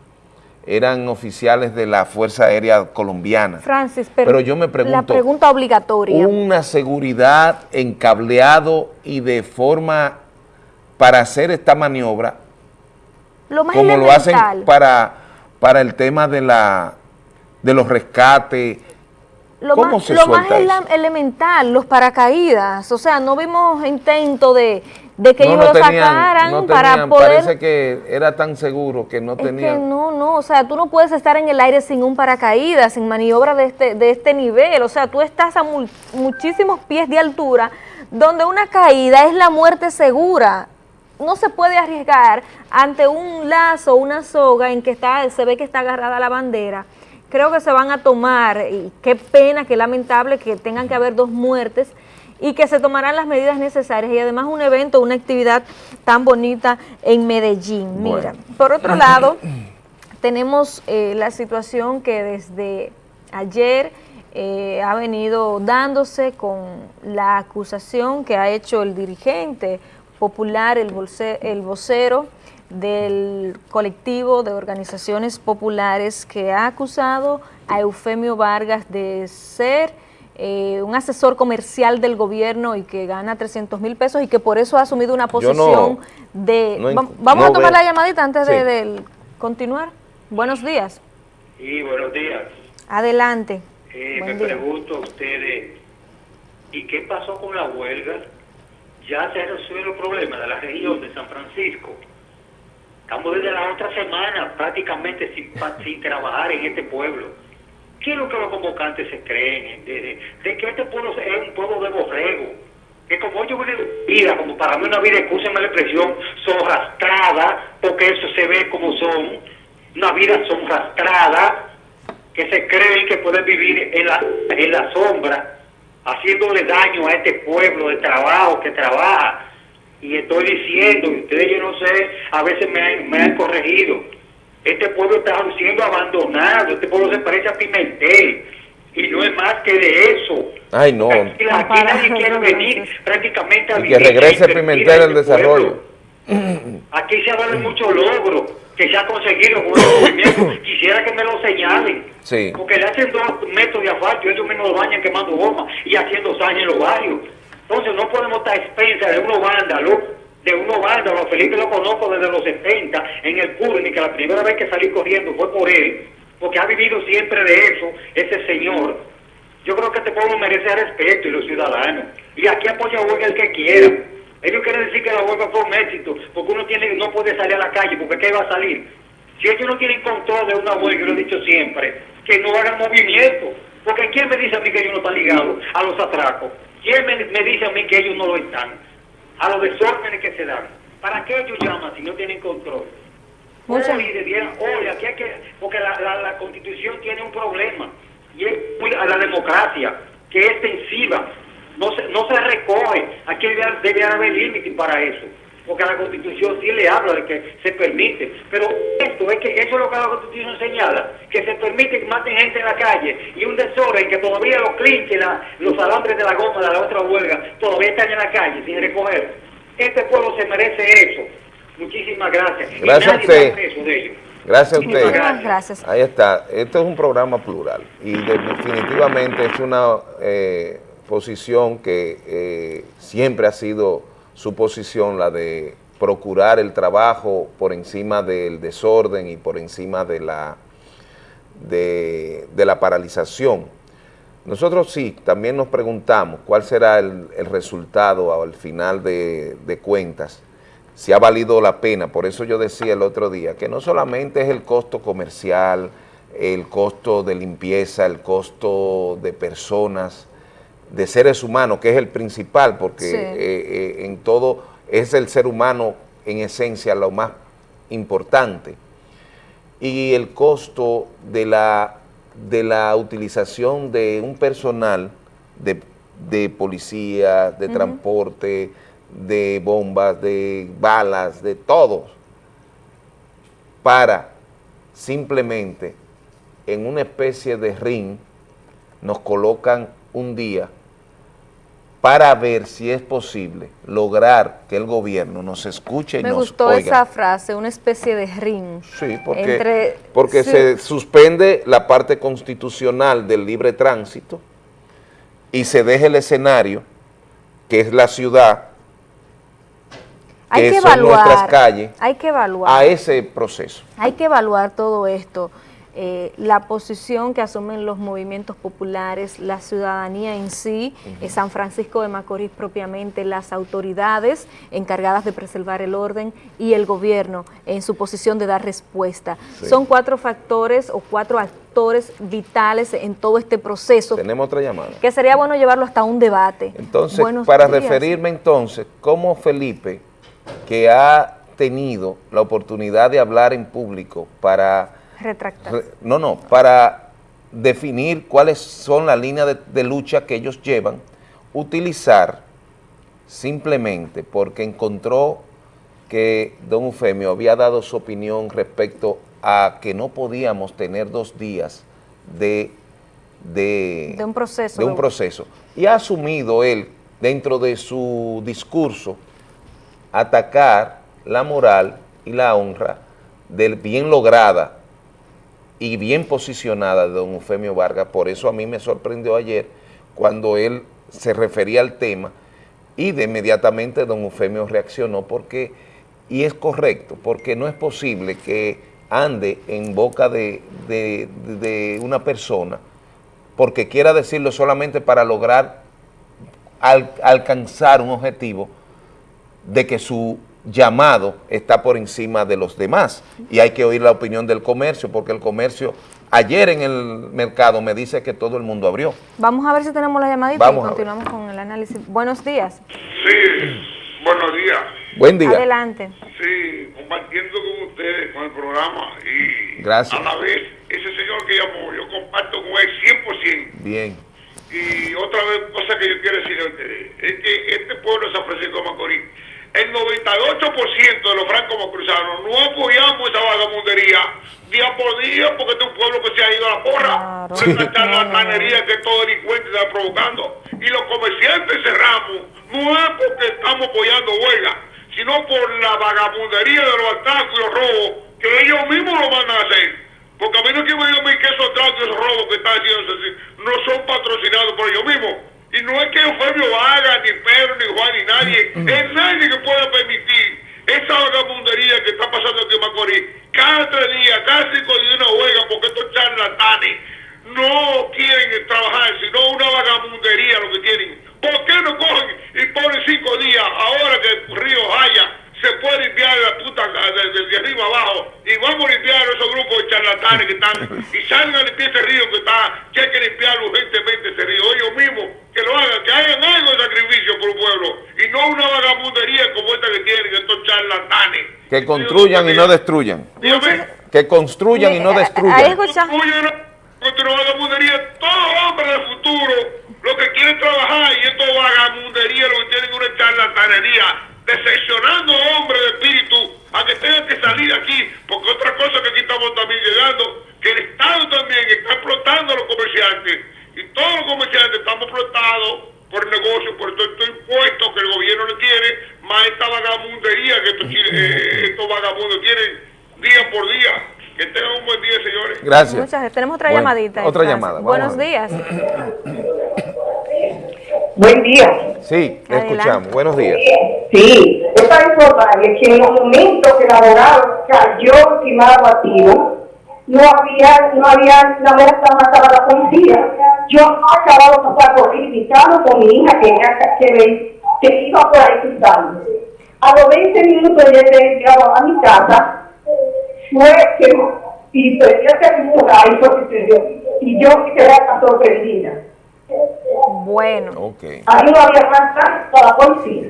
eran oficiales de la Fuerza Aérea Colombiana. Francis, pero, yo me pregunto... La pregunta obligatoria. Una seguridad encableado y de forma para hacer esta maniobra, lo más como lo hacen para, para el tema de, la, de los rescates, lo más, lo más elemental, los paracaídas, o sea, no vimos intento de, de que ellos lo sacaran para poder... Parece que era tan seguro que no tenían... Que no, no, o sea, tú no puedes estar en el aire sin un paracaídas, sin maniobra de este, de este nivel, o sea, tú estás a muchísimos pies de altura, donde una caída es la muerte segura, no se puede arriesgar ante un lazo, una soga en que está, se ve que está agarrada la bandera, creo que se van a tomar, y qué pena, qué lamentable que tengan que haber dos muertes, y que se tomarán las medidas necesarias y además un evento, una actividad tan bonita en Medellín. Mira, por otro lado, tenemos eh, la situación que desde ayer eh, ha venido dándose con la acusación que ha hecho el dirigente popular, el, el vocero del colectivo de organizaciones populares que ha acusado a Eufemio Vargas de ser eh, un asesor comercial del gobierno y que gana 300 mil pesos y que por eso ha asumido una posición de... vamos a tomar la llamadita antes de, continuar. Buenos días. Sí, buenos días. Adelante. Eh, me pregunto a ustedes, ¿y qué pasó con la huelga? Ya se resuelve el problema de la región de San Francisco. Estamos desde la otra semana prácticamente sin, sin trabajar en este pueblo ¿Qué es lo que los convocantes se creen? De, que este pueblo es un pueblo de borrego. Que como yo viven vida, como para mí una vida, escúcheme la expresión, son rastradas, porque eso se ve como son, una vida son rastradas, que se creen que pueden vivir en la, en la sombra, haciéndole daño a este pueblo de trabajo que trabaja. y estoy diciendo, y ustedes yo no sé, a veces me me han corregido, este pueblo está siendo abandonado, este pueblo se parece a Pimentel, y no es más que de eso. Ay, no. Aquí, aquí nadie quiere venir prácticamente a Y que regrese Pimentel en al este desarrollo. pueblo. Aquí se habla de muchos logros que se ha conseguido con el movimiento. Quisiera que me lo señalen. Sí. Porque le hacen dos metros de asfalto y ellos mismos lo bañan quemando goma y haciendo daño en los barrios. Entonces no podemos estar a expensas de unos vándalos, de unos vándalos. Felipe lo conozco desde los 70 en el y que la primera vez que salí corriendo fue por él, porque ha vivido siempre de eso, ese señor. Yo creo que este pueblo merece respeto y los ciudadanos. Y aquí apoya a huelga el que quiera. Ellos quieren decir que la huelga fue un éxito, porque uno tiene, no puede salir a la calle, porque ¿qué va a salir? Si ellos no tienen control de una huelga, yo lo he dicho siempre, que no hagan movimiento. Porque ¿quién me dice a mí que ellos no están ligados a los atracos? ¿Quién me, me dice a mí que ellos no lo están? A los desórdenes que se dan. ¿Para qué ellos llaman si no tienen control? Muchas- Oye, debieran- oye, aquí hay que, porque la, la, la constitución tiene un problema, y es muy a la democracia, que es extensiva, no se, no se recoge, aquí debe, debe haber límites para eso, porque la constitución sí le habla de que se permite, pero esto es que eso es lo que la constitución señala, que se permite que maten gente en la calle, y un desorden que todavía los clinches, la- los alambres de la goma de la otra huelga, todavía están en la calle sin recoger. Este pueblo se merece eso. Muchísimas gracias. Y Gracias a usted. Gracias a Muchísimas usted. gracias. Ahí está. Esto es un programa plural y de- definitivamente es una eh, posición que eh, siempre ha sido su posición, la de procurar el trabajo por encima del desorden y por encima de la, de, la paralización. Nosotros sí, también nos preguntamos cuál será el, el resultado al final de cuentas, si ha valido la pena, por eso yo decía el otro día, que no solamente es el costo comercial, el costo de limpieza, el costo de personas, de seres humanos, que es el principal, porque Sí. eh, eh, en todo es el ser humano en esencia lo más importante, y el costo de la, de la utilización de un personal de, de policía, de transporte, de bombas, de balas, de todo, para simplemente en una especie de ring nos colocan un día para ver si es posible lograr que el gobierno nos escuche y Me nos gustó oiga. esa frase, una especie de ring. Sí, porque, Entre- porque sí. se suspende la parte constitucional del libre tránsito y se deja el escenario, que es la ciudad, Hay que que son nuestras calles, Hay que evaluar. a ese proceso. Hay que evaluar todo esto, eh, la posición que asumen los movimientos populares, la ciudadanía en sí, eh, San Francisco de Macorís propiamente, las autoridades encargadas de preservar el orden y el gobierno en su posición de dar respuesta. Sí. Son cuatro factores o cuatro actores vitales en todo este proceso Tenemos otra llamada. que sería bueno llevarlo hasta un debate. Entonces, Buenos para días. referirme entonces, cómo Felipe, que ha tenido la oportunidad de hablar en público para No, no, para definir cuáles son las líneas de, de lucha que ellos llevan, utilizar simplemente porque encontró que don Eufemio había dado su opinión respecto a que no podíamos tener dos días de, de, De un proceso. de un proceso. Y ha asumido él, dentro de su discurso, atacar la moral y la honra del bien lograda y bien posicionada de don Eufemio Vargas. Por eso a mí me sorprendió ayer cuando él se refería al tema y de inmediatamente don Eufemio reaccionó porque, y es correcto, porque no es posible que ande en boca de, de- una persona porque quiera decirlo solamente para lograr al- alcanzar un objetivo de que su llamado está por encima de los demás y hay que oír la opinión del comercio porque el comercio ayer en el mercado me dice que todo el mundo abrió. Vamos a ver si tenemos la llamadita Vamos y continuamos con el análisis. Buenos días. Sí, buenos días. Buen día. Adelante. Sí, compartiendo con ustedes, con el programa y Gracias. a la vez, ese señor que llamó, yo comparto con él 100%. Bien. Y otra vez, cosa que yo quiero decirle a ustedes, es que este pueblo de San Francisco de Macorís el 98% de los francos macruzanos no apoyamos esa vagamundería día por día porque este es un pueblo que se ha ido a la porra por esta charlatanería que estos delincuentes están provocando. Y los comerciantes cerramos no es porque estamos apoyando huelga, sino por la vagamundería de los atacos y los robos que ellos mismos lo van a hacer. Porque a mí no quiero decir que esos atracos y esos robos que están haciendo no son patrocinados por ellos mismos. Y no es que Eufemio Vaga, ni Pedro, ni Juan, ni nadie, es nadie que pueda permitir esa vagabundería que está pasando aquí en Macorís. Cada tres días, cada cinco días una huelga porque estos charlatanes no quieren trabajar, sino una vagabundería lo que tienen. ¿Por qué no cogen y ponen cinco días ahora que el río haya se puede limpiar la puta desde arriba abajo y vamos a limpiar esos grupos de charlatanes que están y salgan a limpiar ese río que está, que hay que limpiar urgentemente ese río, ellos mismos que lo hagan, que hagan algo de sacrificio por el pueblo y no una vagabundería como esta que tienen estos charlatanes. Que construyan y no destruyan. Dígame. Que construyan y no destruyan. Contra la vagabundería, todo hombre del futuro, lo que quieren trabajar y esto vagabundería, lo que tienen es una charlatanería decepcionando hombres de espíritu a que tengan que salir aquí, porque otra cosa que aquí estamos también llegando, que el Estado también está explotando a los comerciantes, y todos los comerciantes estamos explotados por negocio, por todo estos impuestos que el gobierno le tiene, más esta vagamundería que estos, eh, estos vagabundos tienen día por día. Que tengan un buen día, señores. Gracias. Muchas gracias. Tenemos otra Bueno, llamadita. otra Gracias. llamada, vamos Buenos días. Buen día. Sí, le escuchamos. Buenos días. Sí, es para informarles que en los momentos que el abogado cayó ultimado a tiro, no había, no había, la muerte mataba a la policía. Yo acababa de pasar por gritando con mi hija que, que, me- que iba por ahí gritando. A los 20 minutos de haber llegado a mi casa, fue que, y prendí a celular y que dio. Y yo quedé sorprendida. Bueno. Ok. Ahí no había falta para policía.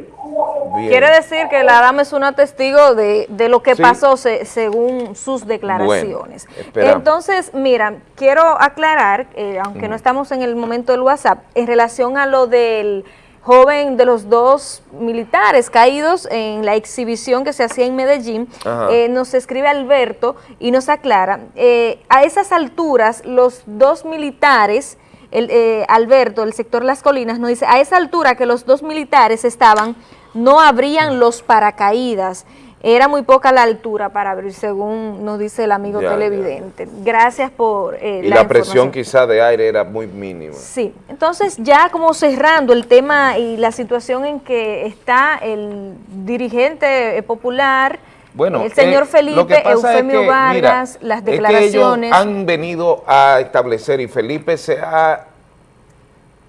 Bien. Quiere decir que la dama es una testigo de, de lo que Sí. pasó se- según sus declaraciones. Bueno. Entonces, mira, quiero aclarar, eh, aunque no estamos en el momento del WhatsApp, en relación a lo del joven de los dos militares caídos en la exhibición que se hacía en Medellín, eh, nos escribe Alberto y nos aclara, eh, a esas alturas los dos militares, el, eh, Alberto, el sector Las Colinas, nos dice, a esa altura que los dos militares estaban, no abrían los paracaídas. Era muy poca la altura para abrir, según nos dice el amigo Ya, ya, televidente. Gracias por eh, Y la, presión quizá de aire era muy mínima. Sí, entonces ya como cerrando el tema y la situación en que está el dirigente eh, popular, Bueno, el señor eh, Felipe, es Eufemio que, Vargas, mira, las es que declaraciones. ellos han venido a establecer y Felipe se ha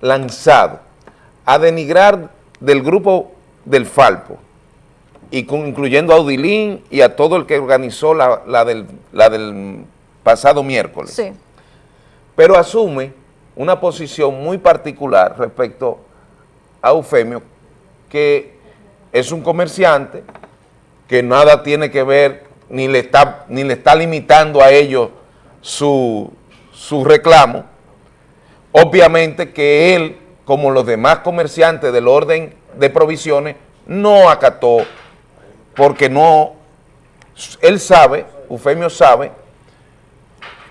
lanzado a denigrar del grupo del Falpo, y con- incluyendo a Audilín y a todo el que organizó la, la del, la del pasado miércoles. Sí. Pero asume una posición muy particular respecto a Eufemio, que es un comerciante, que nada tiene que ver, ni le está, ni le está limitando a ellos su, su reclamo. Obviamente que él, como los demás comerciantes del orden de provisiones, no acató, porque no, él sabe, Eufemio sabe,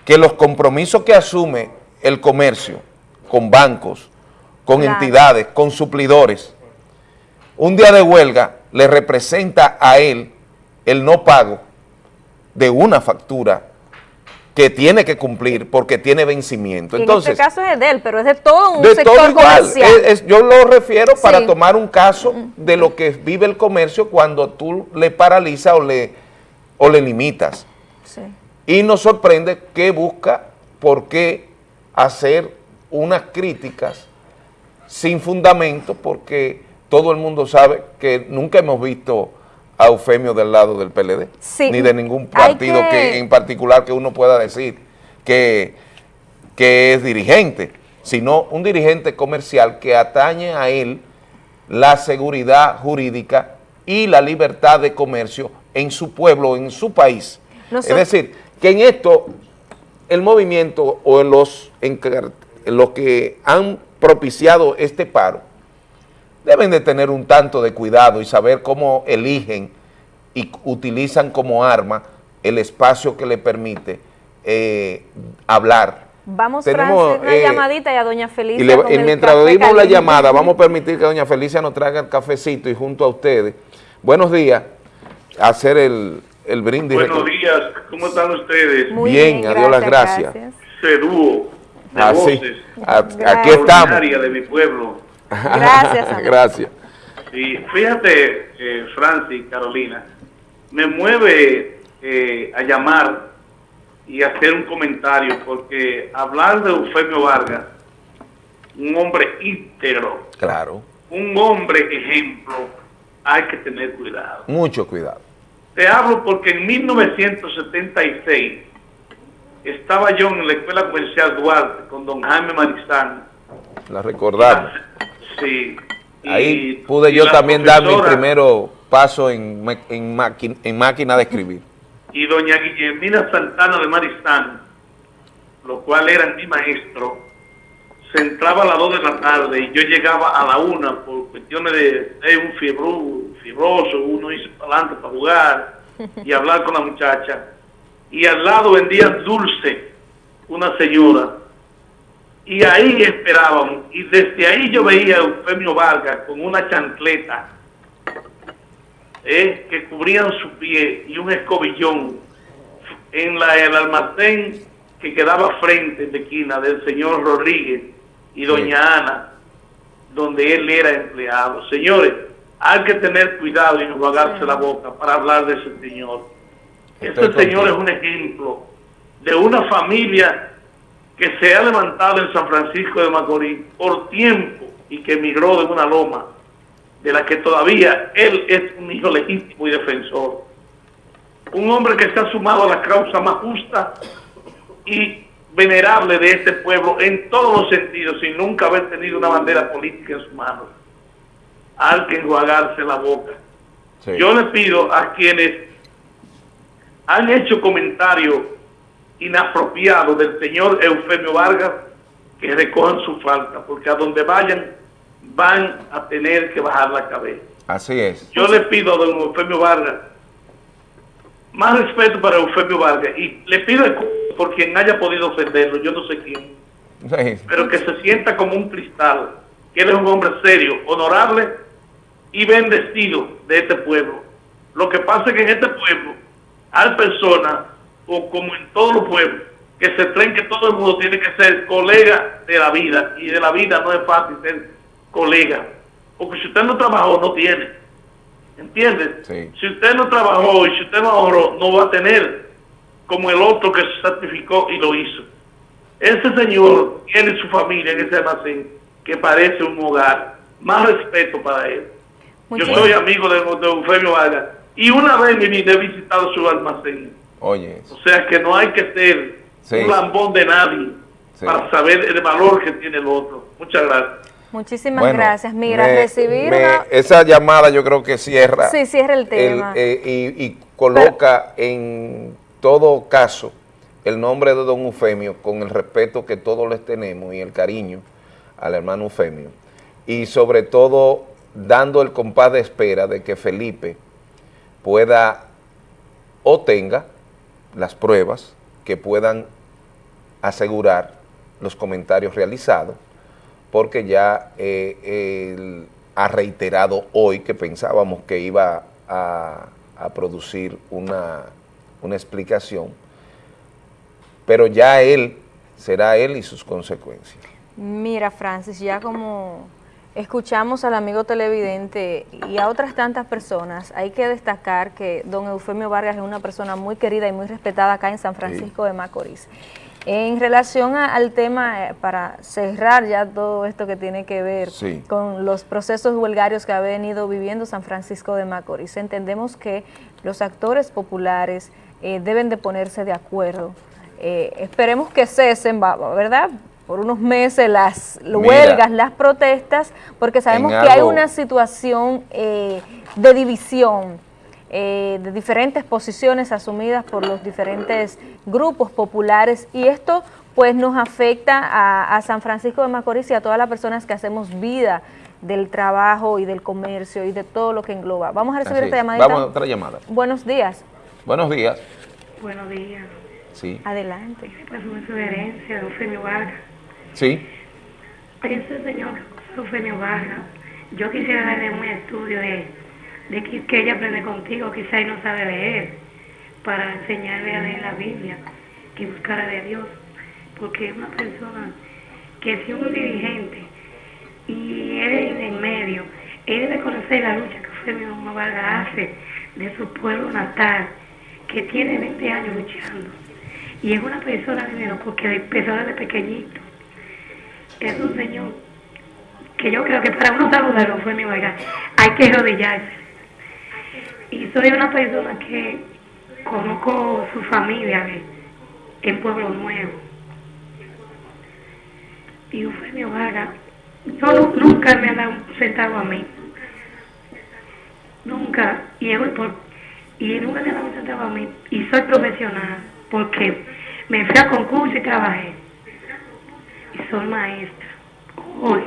que los compromisos que asume el comercio con bancos, con Claro. entidades, con suplidores, un día de huelga le representa a él el no pago de una factura que tiene que cumplir porque tiene vencimiento. Y Entonces, en este caso es de él, pero es de todo un de sector todo igual. comercial. Es- es- yo lo refiero para tomar un caso de lo que vive el comercio cuando tú le paralizas o le, o le limitas. Sí. Y nos sorprende que busca por qué hacer unas críticas sin fundamento, porque todo el mundo sabe que nunca hemos visto a Eufemio del lado del PLD, Sí, ni de ningún partido que- que... en particular que uno pueda decir que, que es dirigente, sino un dirigente comercial que atañe a él la seguridad jurídica y la libertad de comercio en su pueblo, en su país. Nosotros- es decir, que en esto el movimiento o los, los que han propiciado este paro deben de tener un tanto de cuidado y saber cómo eligen y utilizan como arma el espacio que le permite eh, hablar. Vamos, Tenemos, una eh, llamadita y a doña Felicia y, mientras oímos la llamada, vamos a permitir que doña Felicia nos traiga el cafecito y junto a ustedes, buenos días, hacer el, el brindis. Buenos días, ¿cómo están ustedes? Muy bien, adiós las gracias. gracias. Sedúo, de ah, voces, aquí estamos. de mi pueblo. Gracias. gracias. Y fíjate, eh, Francis, Carolina, me mueve eh, a llamar y hacer un comentario, porque hablar de Eufemio Vargas, un hombre íntegro, claro, un hombre ejemplo, hay que tener cuidado. Mucho cuidado. Te hablo porque en 1976 estaba yo en la Escuela Comercial Duarte con don Jaime Marizán. La recordamos. Sí. Ahí pude yo también dar mi primero paso en, en, en máquina de escribir y doña Guillermina Santana de Maristán, lo cual era mi maestro, se entraba a las 2 de la tarde y yo llegaba a la 1 por cuestiones de, un fibroso, uno hizo para adelante para jugar y hablar con la muchacha. Y al lado vendían dulce, una señora. Y ahí esperábamos. Y desde ahí yo veía a Eufemio Vargas con una chancleta eh, que cubrían su pie y un escobillón en la, el almacén que quedaba frente de esquina del señor Rodríguez y doña Ana, donde él era empleado. Señores, hay que tener cuidado y enjuagarse la boca para hablar de ese señor. Este señor es un ejemplo de una familia que se ha levantado en San Francisco de Macorís por tiempo y que emigró de una loma de la que todavía él es un hijo legítimo y defensor. Un hombre que se ha sumado a la causa más justa y venerable de este pueblo en todos los sentidos, sin nunca haber tenido una bandera política en sus manos. Hay que enjuagarse la boca. Yo le pido a quienes han hecho comentarios inapropiados del señor Eufemio Vargas que recojan su falta, porque a donde vayan van a tener que bajar la cabeza. Así es. Yo le pido a don Eufemio Vargas más respeto para Eufemio Vargas y le pido por quien haya podido ofenderlo, yo no sé quién, pero que se sienta como un cristal, que él es un hombre serio, honorable y bendecido de este pueblo. Lo que pasa es que en este pueblo hay personas, o como en todos los pueblos, que se creen que todo el mundo tiene que ser colega de la vida y de la vida no es fácil ser colega. Porque si usted no trabajó, no tiene. ¿Entiende? Si usted no trabajó y si usted no ahorró, no va a tener como el otro que se certificó y lo hizo. Ese señor tiene su familia en ese almacén que parece un hogar. Más respeto para él. Yo soy amigo de, de Eufemio Vargas y una vez me he visitado su almacén. Oye. O sea que no hay que ser un lambón de nadie para saber el valor que tiene el otro. Muchas gracias. Muchísimas gracias. Mira, recibir Esa llamada yo creo que cierra. Sí, cierra el tema. Eh, y, coloca en todo caso el nombre de don Eufemio con el respeto que todos les tenemos y el cariño al hermano Eufemio. Y sobre todo dando el compás de espera de que Felipe pueda o tenga las pruebas que puedan asegurar los comentarios realizados porque ya eh, él ha reiterado hoy que pensábamos que iba a, producir una, una explicación, pero ya él, será él y sus consecuencias. Mira, Francis, ya como escuchamos al amigo televidente y a otras tantas personas, hay que destacar que don Eufemio Vargas es una persona muy querida y muy respetada acá en San Francisco de Macorís. En relación al tema, eh, para cerrar ya todo esto que tiene que ver con los procesos huelgarios que ha venido viviendo San Francisco de Macorís, entendemos que los actores populares eh, deben de ponerse de acuerdo. Eh, esperemos que cesen, ¿verdad?, por unos meses las huelgas, las protestas, porque sabemos que hay una situación de división eh, de diferentes posiciones asumidas por los diferentes grupos populares y esto pues nos afecta a, San Francisco de Macorís y a todas las personas que hacemos vida del trabajo y del comercio y de todo lo que engloba. Vamos a recibir esta llamada. Vamos a otra llamada. Buenos días. Buenos días. Buenos días. Sí. Adelante. Pues una sugerencia de Eufemio Vargas. Sí. Ese señor Eufemio Vargas, yo quisiera darle un estudio de, de que, ella aprende contigo, quizá y no sabe leer, para enseñarle a leer la Biblia, que buscara de Dios, porque es una persona que si un dirigente y él en medio, él debe conocer la lucha que Eufemio Vargas hace de su pueblo natal, que tiene 20 años luchando. Y es una persona de porque empezó desde pequeñito. Es un señor que yo creo que para uno saludarlo fue mi Vargas, hay que rodillarse. Y soy una persona que conozco su familia en Pueblo Nuevo. Y Eufemio Vargas, no, nunca me ha dado un centavo a mí. Nunca. Y, y nunca me ha dado un centavo a mí. Y soy profesional porque me fui a concurso y trabajé. Y soy maestra. Hoy.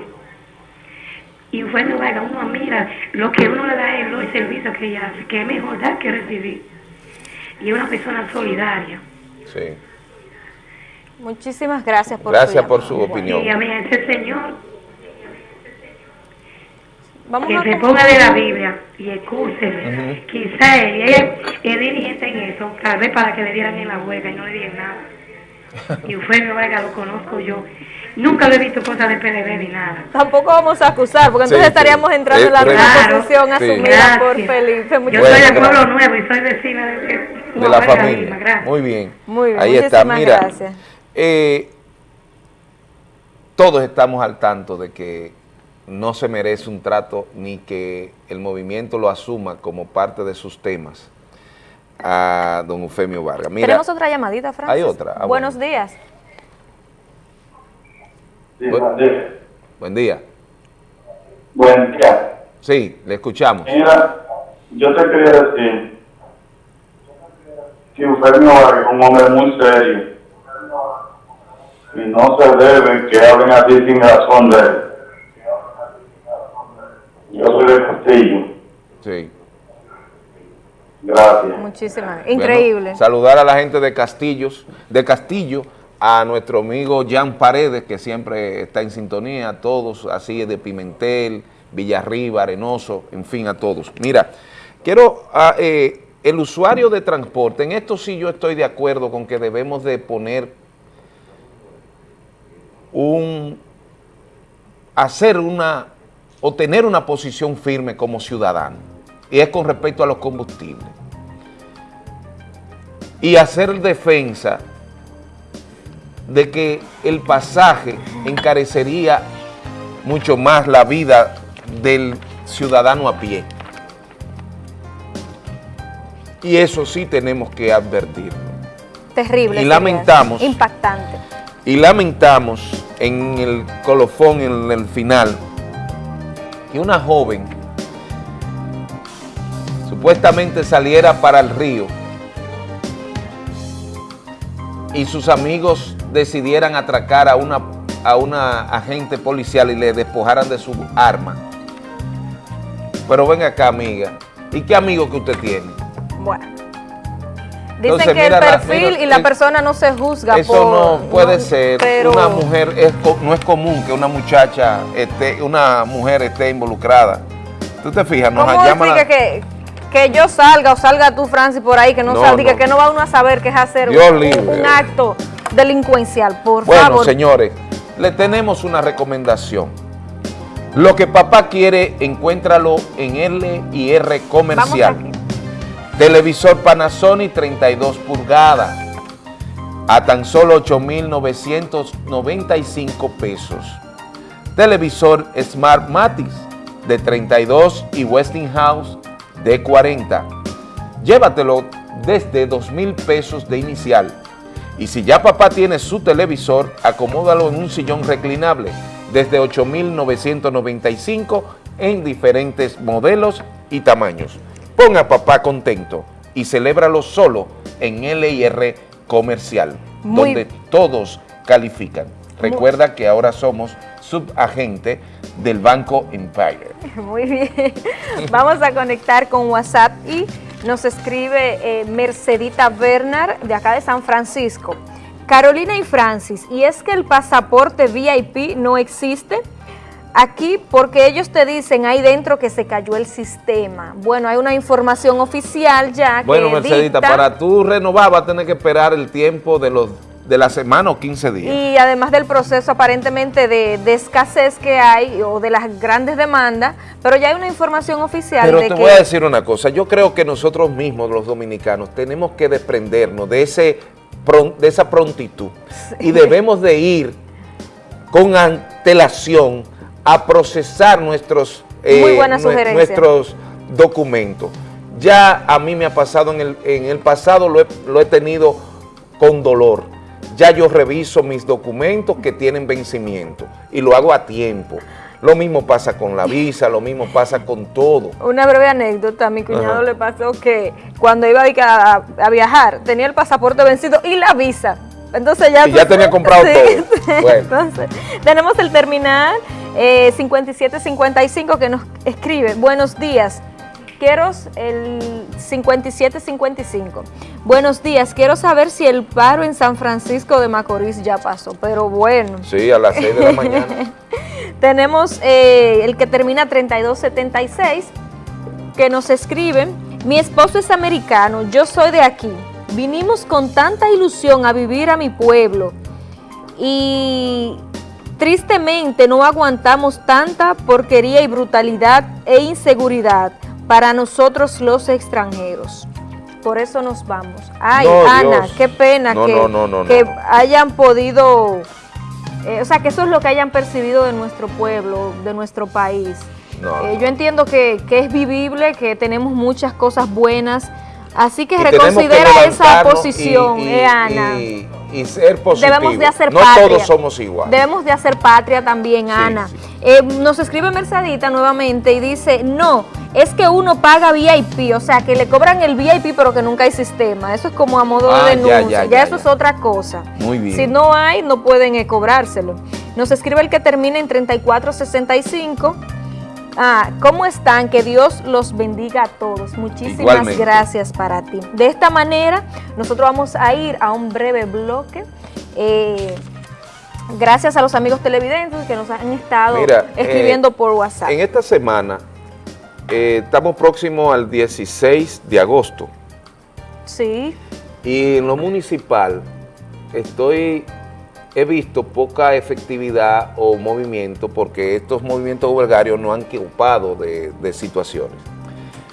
Y Eufemio Vargas, uno mira lo que uno le da él, el servicio que ella hace, que es mejor dar que recibir. Y es una persona solidaria. Sí. Muchísimas gracias por Gracias por su opinión. Y a mí, ese señor, Vamos que a se ponga de la Biblia y escúcheme. Quizá él, es dirigente en eso, tal vez para que le dieran en la huelga y no le dieran nada. Y Eufemio Vargas lo conozco yo. Nunca le he visto cosas de PLD ni nada. Tampoco vamos a acusar, porque entonces estaríamos entrando en la misma posición asumida por Felipe. Muchas yo soy de Pueblo Nuevo y soy vecina de, de la familia. Muy bien. Muy bien. Ahí está. Mira, gracias. Eh, todos estamos al tanto de que no se merece un trato ni que el movimiento lo asuma como parte de sus temas a don Eufemio Vargas. Mira, Tenemos otra llamadita, Francis. Hay otra. Ah, Buenos días. Sí, buen día. Buen día. Buen día. Sí, le escuchamos. Mira, yo te quería decir que Eufemio Vargas es un hombre muy serio y no se debe que hablen así sin razón de él. Yo soy de Castillo. Sí. Gracias. Muchísimas. Increíble. saludar a la gente de Castillos, de Castillo, a nuestro amigo Jan Paredes, que siempre está en sintonía, a todos, así de Pimentel, Villarriba, Arenoso, en fin, a todos. Mira, quiero, a, eh, el usuario de transporte, en esto sí yo estoy de acuerdo con que debemos de poner un, hacer una, o tener una posición firme como ciudadano, y es con respecto a los combustibles. Y hacer defensa de que el pasaje encarecería mucho más la vida del ciudadano a pie. Y eso sí tenemos que advertirlo. Terrible. Y lamentamos. Impactante. Y lamentamos en el colofón, en el final, que una joven supuestamente saliera para el río y sus amigos decidieran atracar a una, a una agente policial y le despojaran de su arma. Pero ven acá, amiga. ¿Y qué amigo que usted tiene? Bueno. Dicen que el perfil y la persona no se juzga Eso no puede ser. Una mujer, es, no es común que una muchacha, esté, una mujer esté involucrada. ¿Tú te fijas? Nos llama que, que yo salga o salga tú, Francis, por ahí, que no, salga, que no va uno a saber qué es hacer un, acto delincuencial, por favor. Bueno, señores, le tenemos una recomendación. Lo que papá quiere, encuéntralo en L y R Comercial. Televisor Panasonic 32 pulgadas a tan solo 8,995 pesos. Televisor Smart Matis de 32 y Westinghouse de 40. Llévatelo desde 2 mil pesos de inicial. Y si ya papá tiene su televisor, acomódalo en un sillón reclinable desde 8,995 en diferentes modelos y tamaños. Ponga a papá contento y celébralo solo en LIR Comercial, donde todos califican. Recuerda que ahora somos subagente del Banco Empire. Muy bien. Vamos a conectar con WhatsApp y nos escribe eh, Mercedita Bernard de acá de San Francisco. Carolina y Francis, ¿y es que el pasaporte VIP no existe? Aquí porque ellos te dicen ahí dentro que se cayó el sistema. Bueno, hay una información oficial ya que Bueno, Mercedita, para tú renovar va a tener que esperar el tiempo de los de la semana o 15 días. Y además del proceso aparentemente de, escasez que hay o de las grandes demandas, pero ya hay una información oficial Pero te voy a decir una cosa, yo creo que nosotros mismos, los dominicanos, tenemos que desprendernos de, ese, de esa prontitud y debemos de ir con antelación a procesar nuestros, eh, nuestros documentos. Ya a mí me ha pasado en el, en el pasado, lo he, lo he tenido con dolor. Ya yo reviso mis documentos que tienen vencimiento y lo hago a tiempo. Lo mismo pasa con la visa, lo mismo pasa con todo. Una breve anécdota, a mi cuñado le pasó que cuando iba a, a, viajar tenía el pasaporte vencido y la visa. Entonces ya, y ya tenía comprado todo. Entonces, tenemos el terminal eh, 5755 que nos escribe, buenos días, quiero el 5755. Buenos días, quiero saber si el paro en San Francisco de Macorís ya pasó, pero bueno. Sí, a las 6 de la mañana. Tenemos eh, el que termina 3276, que nos escribe, mi esposo es americano, yo soy de aquí, vinimos con tanta ilusión a vivir a mi pueblo y Tristemente no aguantamos tanta porquería y brutalidad e inseguridad para nosotros los extranjeros. Por eso nos vamos. Ay, Ana, qué pena que, que hayan podido, eh, o sea, que eso es lo que hayan percibido de nuestro pueblo, de nuestro país. Eh, yo entiendo que, que es vivible, que tenemos muchas cosas buenas, así que reconsidera esa posición, eh, Ana y ser positivo. Debemos de hacer no todos somos iguales. Debemos de hacer patria también, Ana. Eh, nos escribe Mercedita nuevamente y dice, no, es que uno paga VIP, o sea, que le cobran el VIP pero que nunca hay sistema. Eso es como a modo de ah, denuncia. Ya, eso es otra cosa. Muy bien. Si no hay, no pueden eh, cobrárselo. Nos escribe el que termina en 3465 Ah, ¿cómo están? Que Dios los bendiga a todos. Muchísimas gracias para ti. De esta manera, nosotros vamos a ir a un breve bloque. Eh, gracias a los amigos televidentes que nos han estado escribiendo eh, por WhatsApp. En esta semana, eh, estamos próximos al 16 de agosto. Sí. Y en lo municipal, estoy he visto poca efectividad o movimiento porque estos movimientos huelgarios no han ocupado de, situaciones.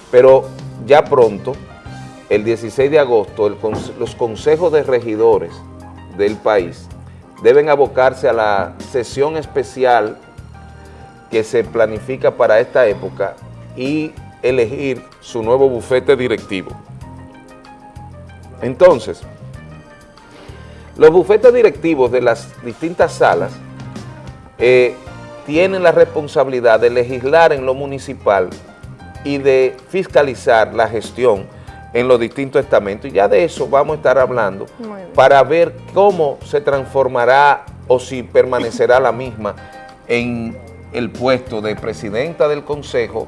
Pero ya pronto, el 16 de agosto, los consejos de regidores del país deben abocarse a la sesión especial que se planifica para esta época y elegir su nuevo bufete directivo. Entonces, los bufetes directivos de las distintas salas eh, tienen la responsabilidad de legislar en lo municipal y de fiscalizar la gestión en los distintos estamentos. Y ya de eso vamos a estar hablando para ver cómo se transformará o si permanecerá la misma en el puesto de presidenta del consejo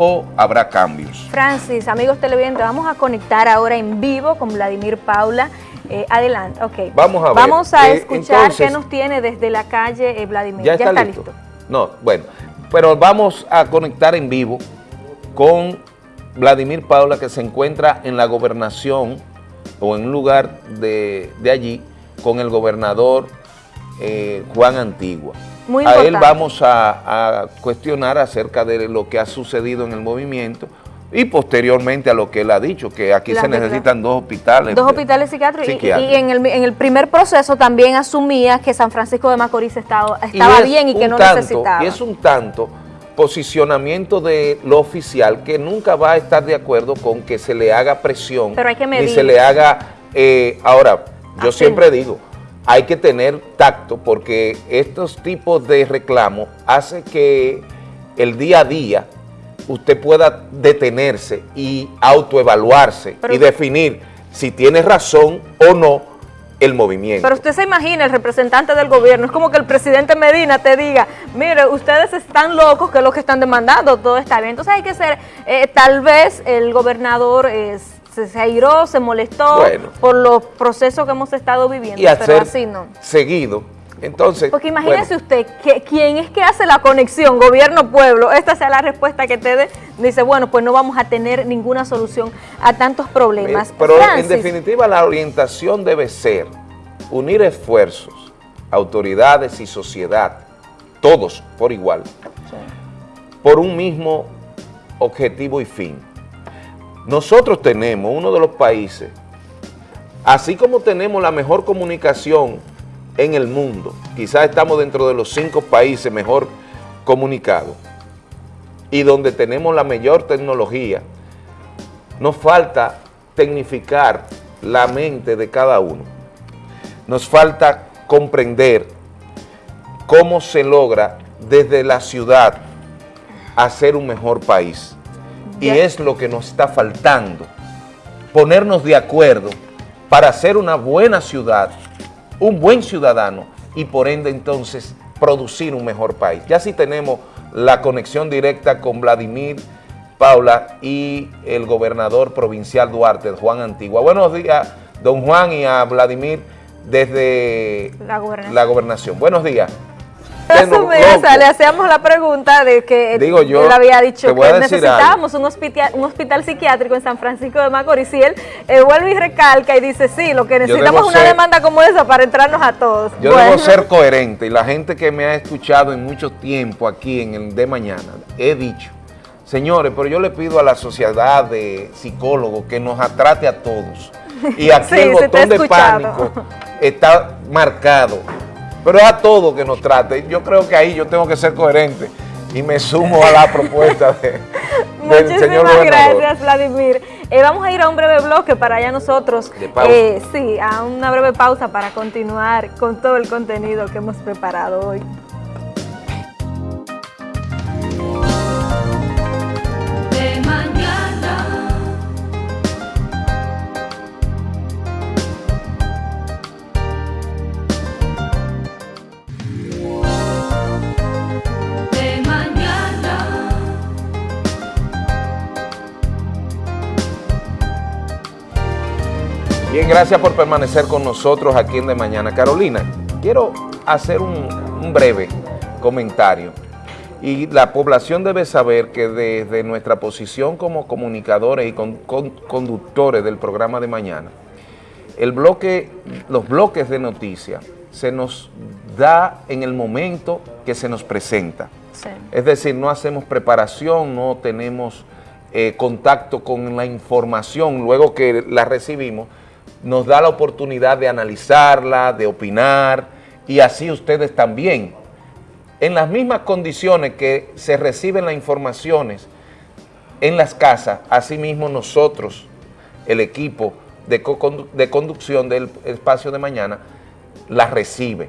o habrá cambios. Francis, amigos televidentes, vamos a conectar ahora en vivo con Vladimir Paula, eh, adelante, ok. Vamos a ver. Vamos a eh, escuchar qué nos tiene desde la calle eh, Vladimir. ¿Ya está, listo? No, bueno, pero vamos a conectar en vivo con Vladimir Paula que se encuentra en la gobernación o en un lugar de, allí con el gobernador Juan Antigua. Muy a él vamos a, a cuestionar acerca de lo que ha sucedido en el movimiento, y posteriormente a lo que él ha dicho, que aquí se necesitan dos hospitales. Dos hospitales psiquiátricos. Y, en, el, en, el, primer proceso también asumía que San Francisco de Macorís estaba, estaba bien y que no necesitaba. Y es un tanto posicionamiento de lo oficial que nunca va a estar de acuerdo con que se le haga presión. Pero hay que medir. Ni se le haga... Eh, ahora, yo siempre digo, hay que tener tacto porque estos tipos de reclamos hacen que el día a día usted pueda detenerse y autoevaluarse y definir si tiene razón o no el movimiento. Pero usted se imagina, el representante del gobierno, es como que el presidente Medina te diga, mire, ustedes están locos, que es lo que están demandando, todo está bien. Entonces hay que ser, eh, tal vez el gobernador eh, se, airó, se molestó por los procesos que hemos estado viviendo, y pero así no. seguido entonces, Porque imagínese usted, que, ¿quién es que hace la conexión gobierno-pueblo? Esta sea la respuesta que te dé. Dice, bueno, pues no vamos a tener ninguna solución a tantos problemas. Pero en definitiva la orientación debe ser unir esfuerzos, autoridades y sociedad, todos por igual, por un mismo objetivo y fin. Nosotros tenemos uno de los países, así como tenemos la mejor comunicación en el mundo. Quizás estamos dentro de los cinco países mejor comunicados y donde tenemos la mayor tecnología. Nos falta tecnificar la mente de cada uno. Nos falta comprender cómo se logra desde la ciudad hacer un mejor país. Y es lo que nos está faltando, ponernos de acuerdo para hacer una buena ciudad un buen ciudadano y por ende entonces producir un mejor país. Ya si tenemos la conexión directa con Vladimir Paula y el gobernador provincial Duarte, Juan Antigua. Buenos días, don Juan y a Vladimir desde la gobernación. Buenos días le hacíamos la pregunta de que él había dicho que necesitábamos un hospital, un hospital psiquiátrico en San Francisco de Macorís y él eh, vuelve y recalca y dice, sí, lo que necesitamos es una demanda como esa para entrarnos a todos. Yo debo ser coherente y la gente que me ha escuchado en mucho tiempo aquí en el de mañana, he dicho, señores, pero yo le pido a la sociedad de psicólogos que nos atrate a todos. Y aquí el botón de pánico está marcado pero es a todo que nos trate. Yo creo que ahí yo tengo que ser coherente y me sumo a la propuesta de, del señor Muchísimas gracias, Vladimir. Eh, vamos a ir a un breve bloque para ya nosotros, eh, sí, a una breve pausa para continuar con todo el contenido que hemos preparado hoy. Bien, gracias por permanecer con nosotros aquí en De Mañana. Carolina, quiero hacer un, breve comentario. Y la población debe saber que desde nuestra posición como comunicadores y conductores del programa de mañana, el bloque, los bloques de noticias se nos da en el momento que se nos presenta. Es decir, no hacemos preparación, no tenemos eh, contacto con la información luego que la recibimos, nos da la oportunidad de analizarla, de opinar, y así ustedes también. En las mismas condiciones que se reciben las informaciones en las casas, asimismo nosotros, el equipo de, conducción del espacio de mañana, las recibe.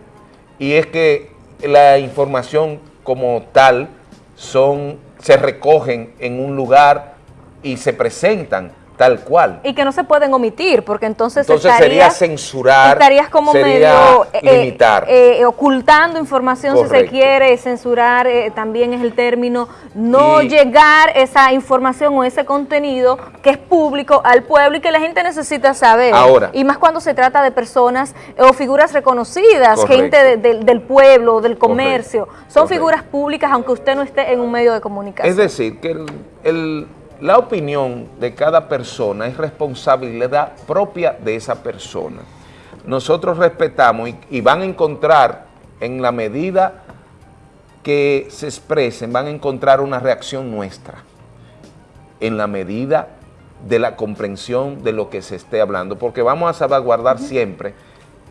Y es que la información como tal son, se recogen en un lugar y se presentan tal cual. Y que no se pueden omitir, porque entonces, entonces sería censurar, estarías como medio eh, limitar. Eh, ocultando información si se quiere, censurar eh, también es el término, no llegar esa información o ese contenido que es público al pueblo y que la gente necesita saber. Ahora. Y más cuando se trata de personas o figuras reconocidas, gente del pueblo, del comercio, son figuras públicas aunque usted no esté en un medio de comunicación. Es decir, que el la opinión de cada persona es responsabilidad propia de esa persona. Nosotros respetamos y, van a encontrar en la medida que se expresen, van a encontrar una reacción nuestra en la medida de la comprensión de lo que se esté hablando, porque vamos a salvaguardar siempre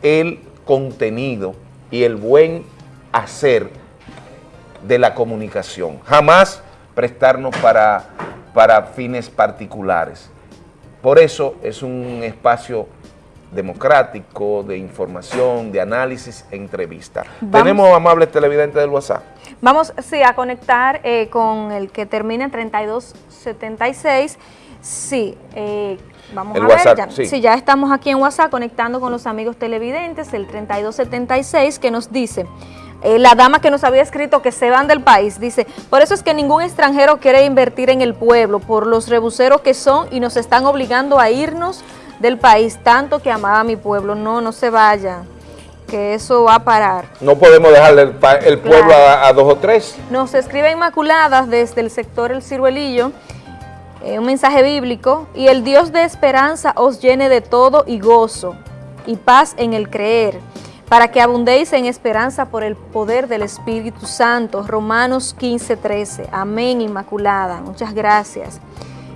el contenido y el buen hacer de la comunicación. Jamás prestarnos para para fines particulares. Por eso es un espacio democrático, de información, de análisis, entrevista. Tenemos amables televidentes del WhatsApp. Vamos, sí, a conectar eh, con el que termina en 3276. Sí, eh, vamos a ver, ya, sí. ya estamos aquí en WhatsApp conectando con los amigos televidentes, el 3276 que nos dice, eh, la dama que nos había escrito que se van del país, dice, por eso es que ningún extranjero quiere invertir en el pueblo, por los rebuseros que son y nos están obligando a irnos del país, tanto que amaba a mi pueblo, no, no se vaya que eso va a parar. No podemos dejarle el, pueblo a, dos o tres. Nos escribe Inmaculadas desde el sector El Ciruelillo, eh, un mensaje bíblico, y el Dios de esperanza os llene de todo y gozo y paz en el creer, para que abundéis en esperanza por el poder del Espíritu Santo. Romanos 15, 13. Amén, Inmaculada. Muchas gracias.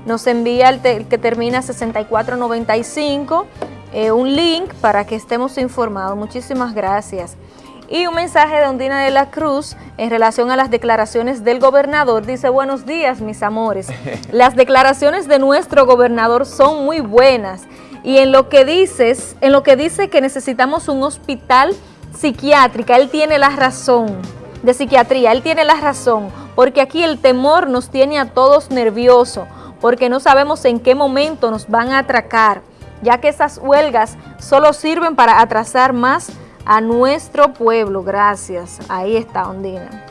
Nos envía el, el que termina 6495, eh, un link para que estemos informados. Muchísimas gracias. Y un mensaje de Ondina de la Cruz en relación a las declaraciones del gobernador. Dice, buenos días, mis amores. Las declaraciones de nuestro gobernador son muy buenas. Y en lo que dices, en lo que dice que necesitamos un hospital psiquiátrica, él tiene la razón, de psiquiatría, él tiene la razón, porque aquí el temor nos tiene a todos nerviosos, porque no sabemos en qué momento nos van a atracar ya que esas huelgas solo sirven para atrasar más a nuestro pueblo. Gracias. Ahí está, Ondina.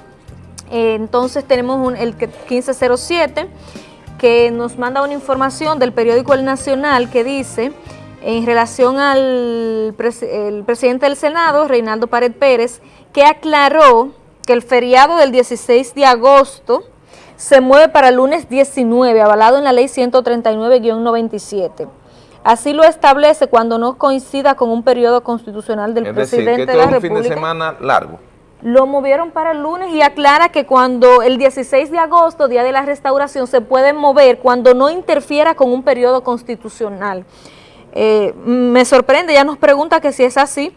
Eh, entonces tenemos el 1507 que nos manda una información del periódico El Nacional que dice, en relación al presidente del Senado, Reinaldo Pared Pérez, que aclaró que el feriado del 16 de agosto se mueve para el lunes 19, avalado en la ley 139-97. Así lo establece cuando no coincida con un periodo constitucional del presidente de la República. un fin de semana largo. Lo movieron para el lunes y aclara que cuando el 16 de agosto, día de la restauración, se puede mover cuando no interfiera con un periodo constitucional. Eh, me sorprende, ya nos pregunta que si es así,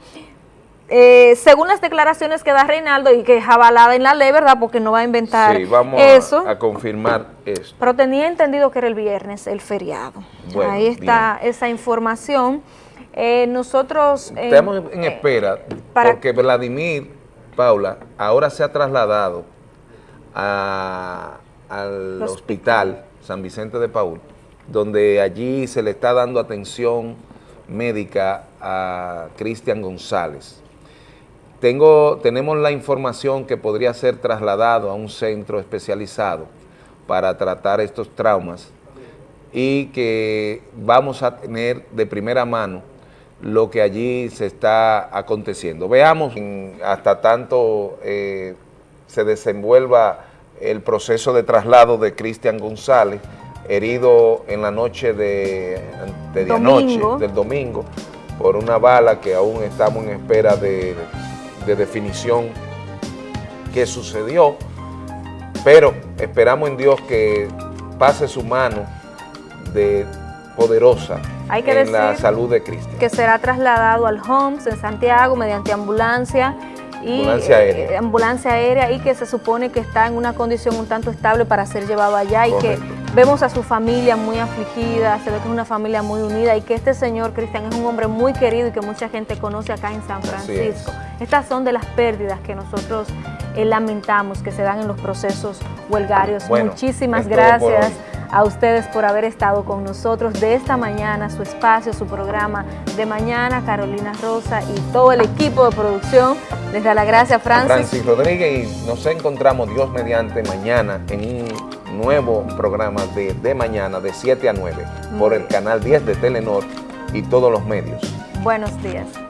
eh, según las declaraciones que da Reinaldo y que es avalada en la ley, ¿verdad? Porque no va a inventar sí, vamos eso. A, confirmar eso. Pero tenía entendido que era el viernes, el feriado. Ahí está esa información. Eh, nosotros... Estamos en espera porque Vladimir, Paula, ahora se ha trasladado al hospital San Vicente de Paul, donde allí se le está dando atención médica a Cristian González. Tengo, tenemos la información que podría ser trasladado a un centro especializado para tratar estos traumas y que vamos a tener de primera mano lo que allí se está aconteciendo. Veamos hasta tanto eh, se desenvuelva el proceso de traslado de Cristian González, herido en la noche de, de del domingo, por una bala que aún estamos en espera de de definición que sucedió, pero esperamos en Dios que pase su mano de poderosa en la salud de Cristo. Que será trasladado al HOMS en Santiago mediante ambulancia y ambulancia aérea. Eh, ambulancia aérea y que se supone que está en una condición un tanto estable para ser llevado allá y que vemos a su familia muy afligida, se ve que es una familia muy unida y que este señor Cristian es un hombre muy querido y que mucha gente conoce acá en San Francisco. Estas son de las pérdidas que nosotros eh, lamentamos que se dan en los procesos huelgarios. Muchísimas gracias a ustedes por haber estado con nosotros de esta mañana, su espacio, su programa de mañana, Carolina Rosa y todo el equipo de producción. Les da la gracia, Francis. Francis Rodríguez y nos encontramos Dios mediante mañana en un nuevo programa de, de mañana de 7 a 9 por el canal 10 de Telenor y todos los medios. Buenos días.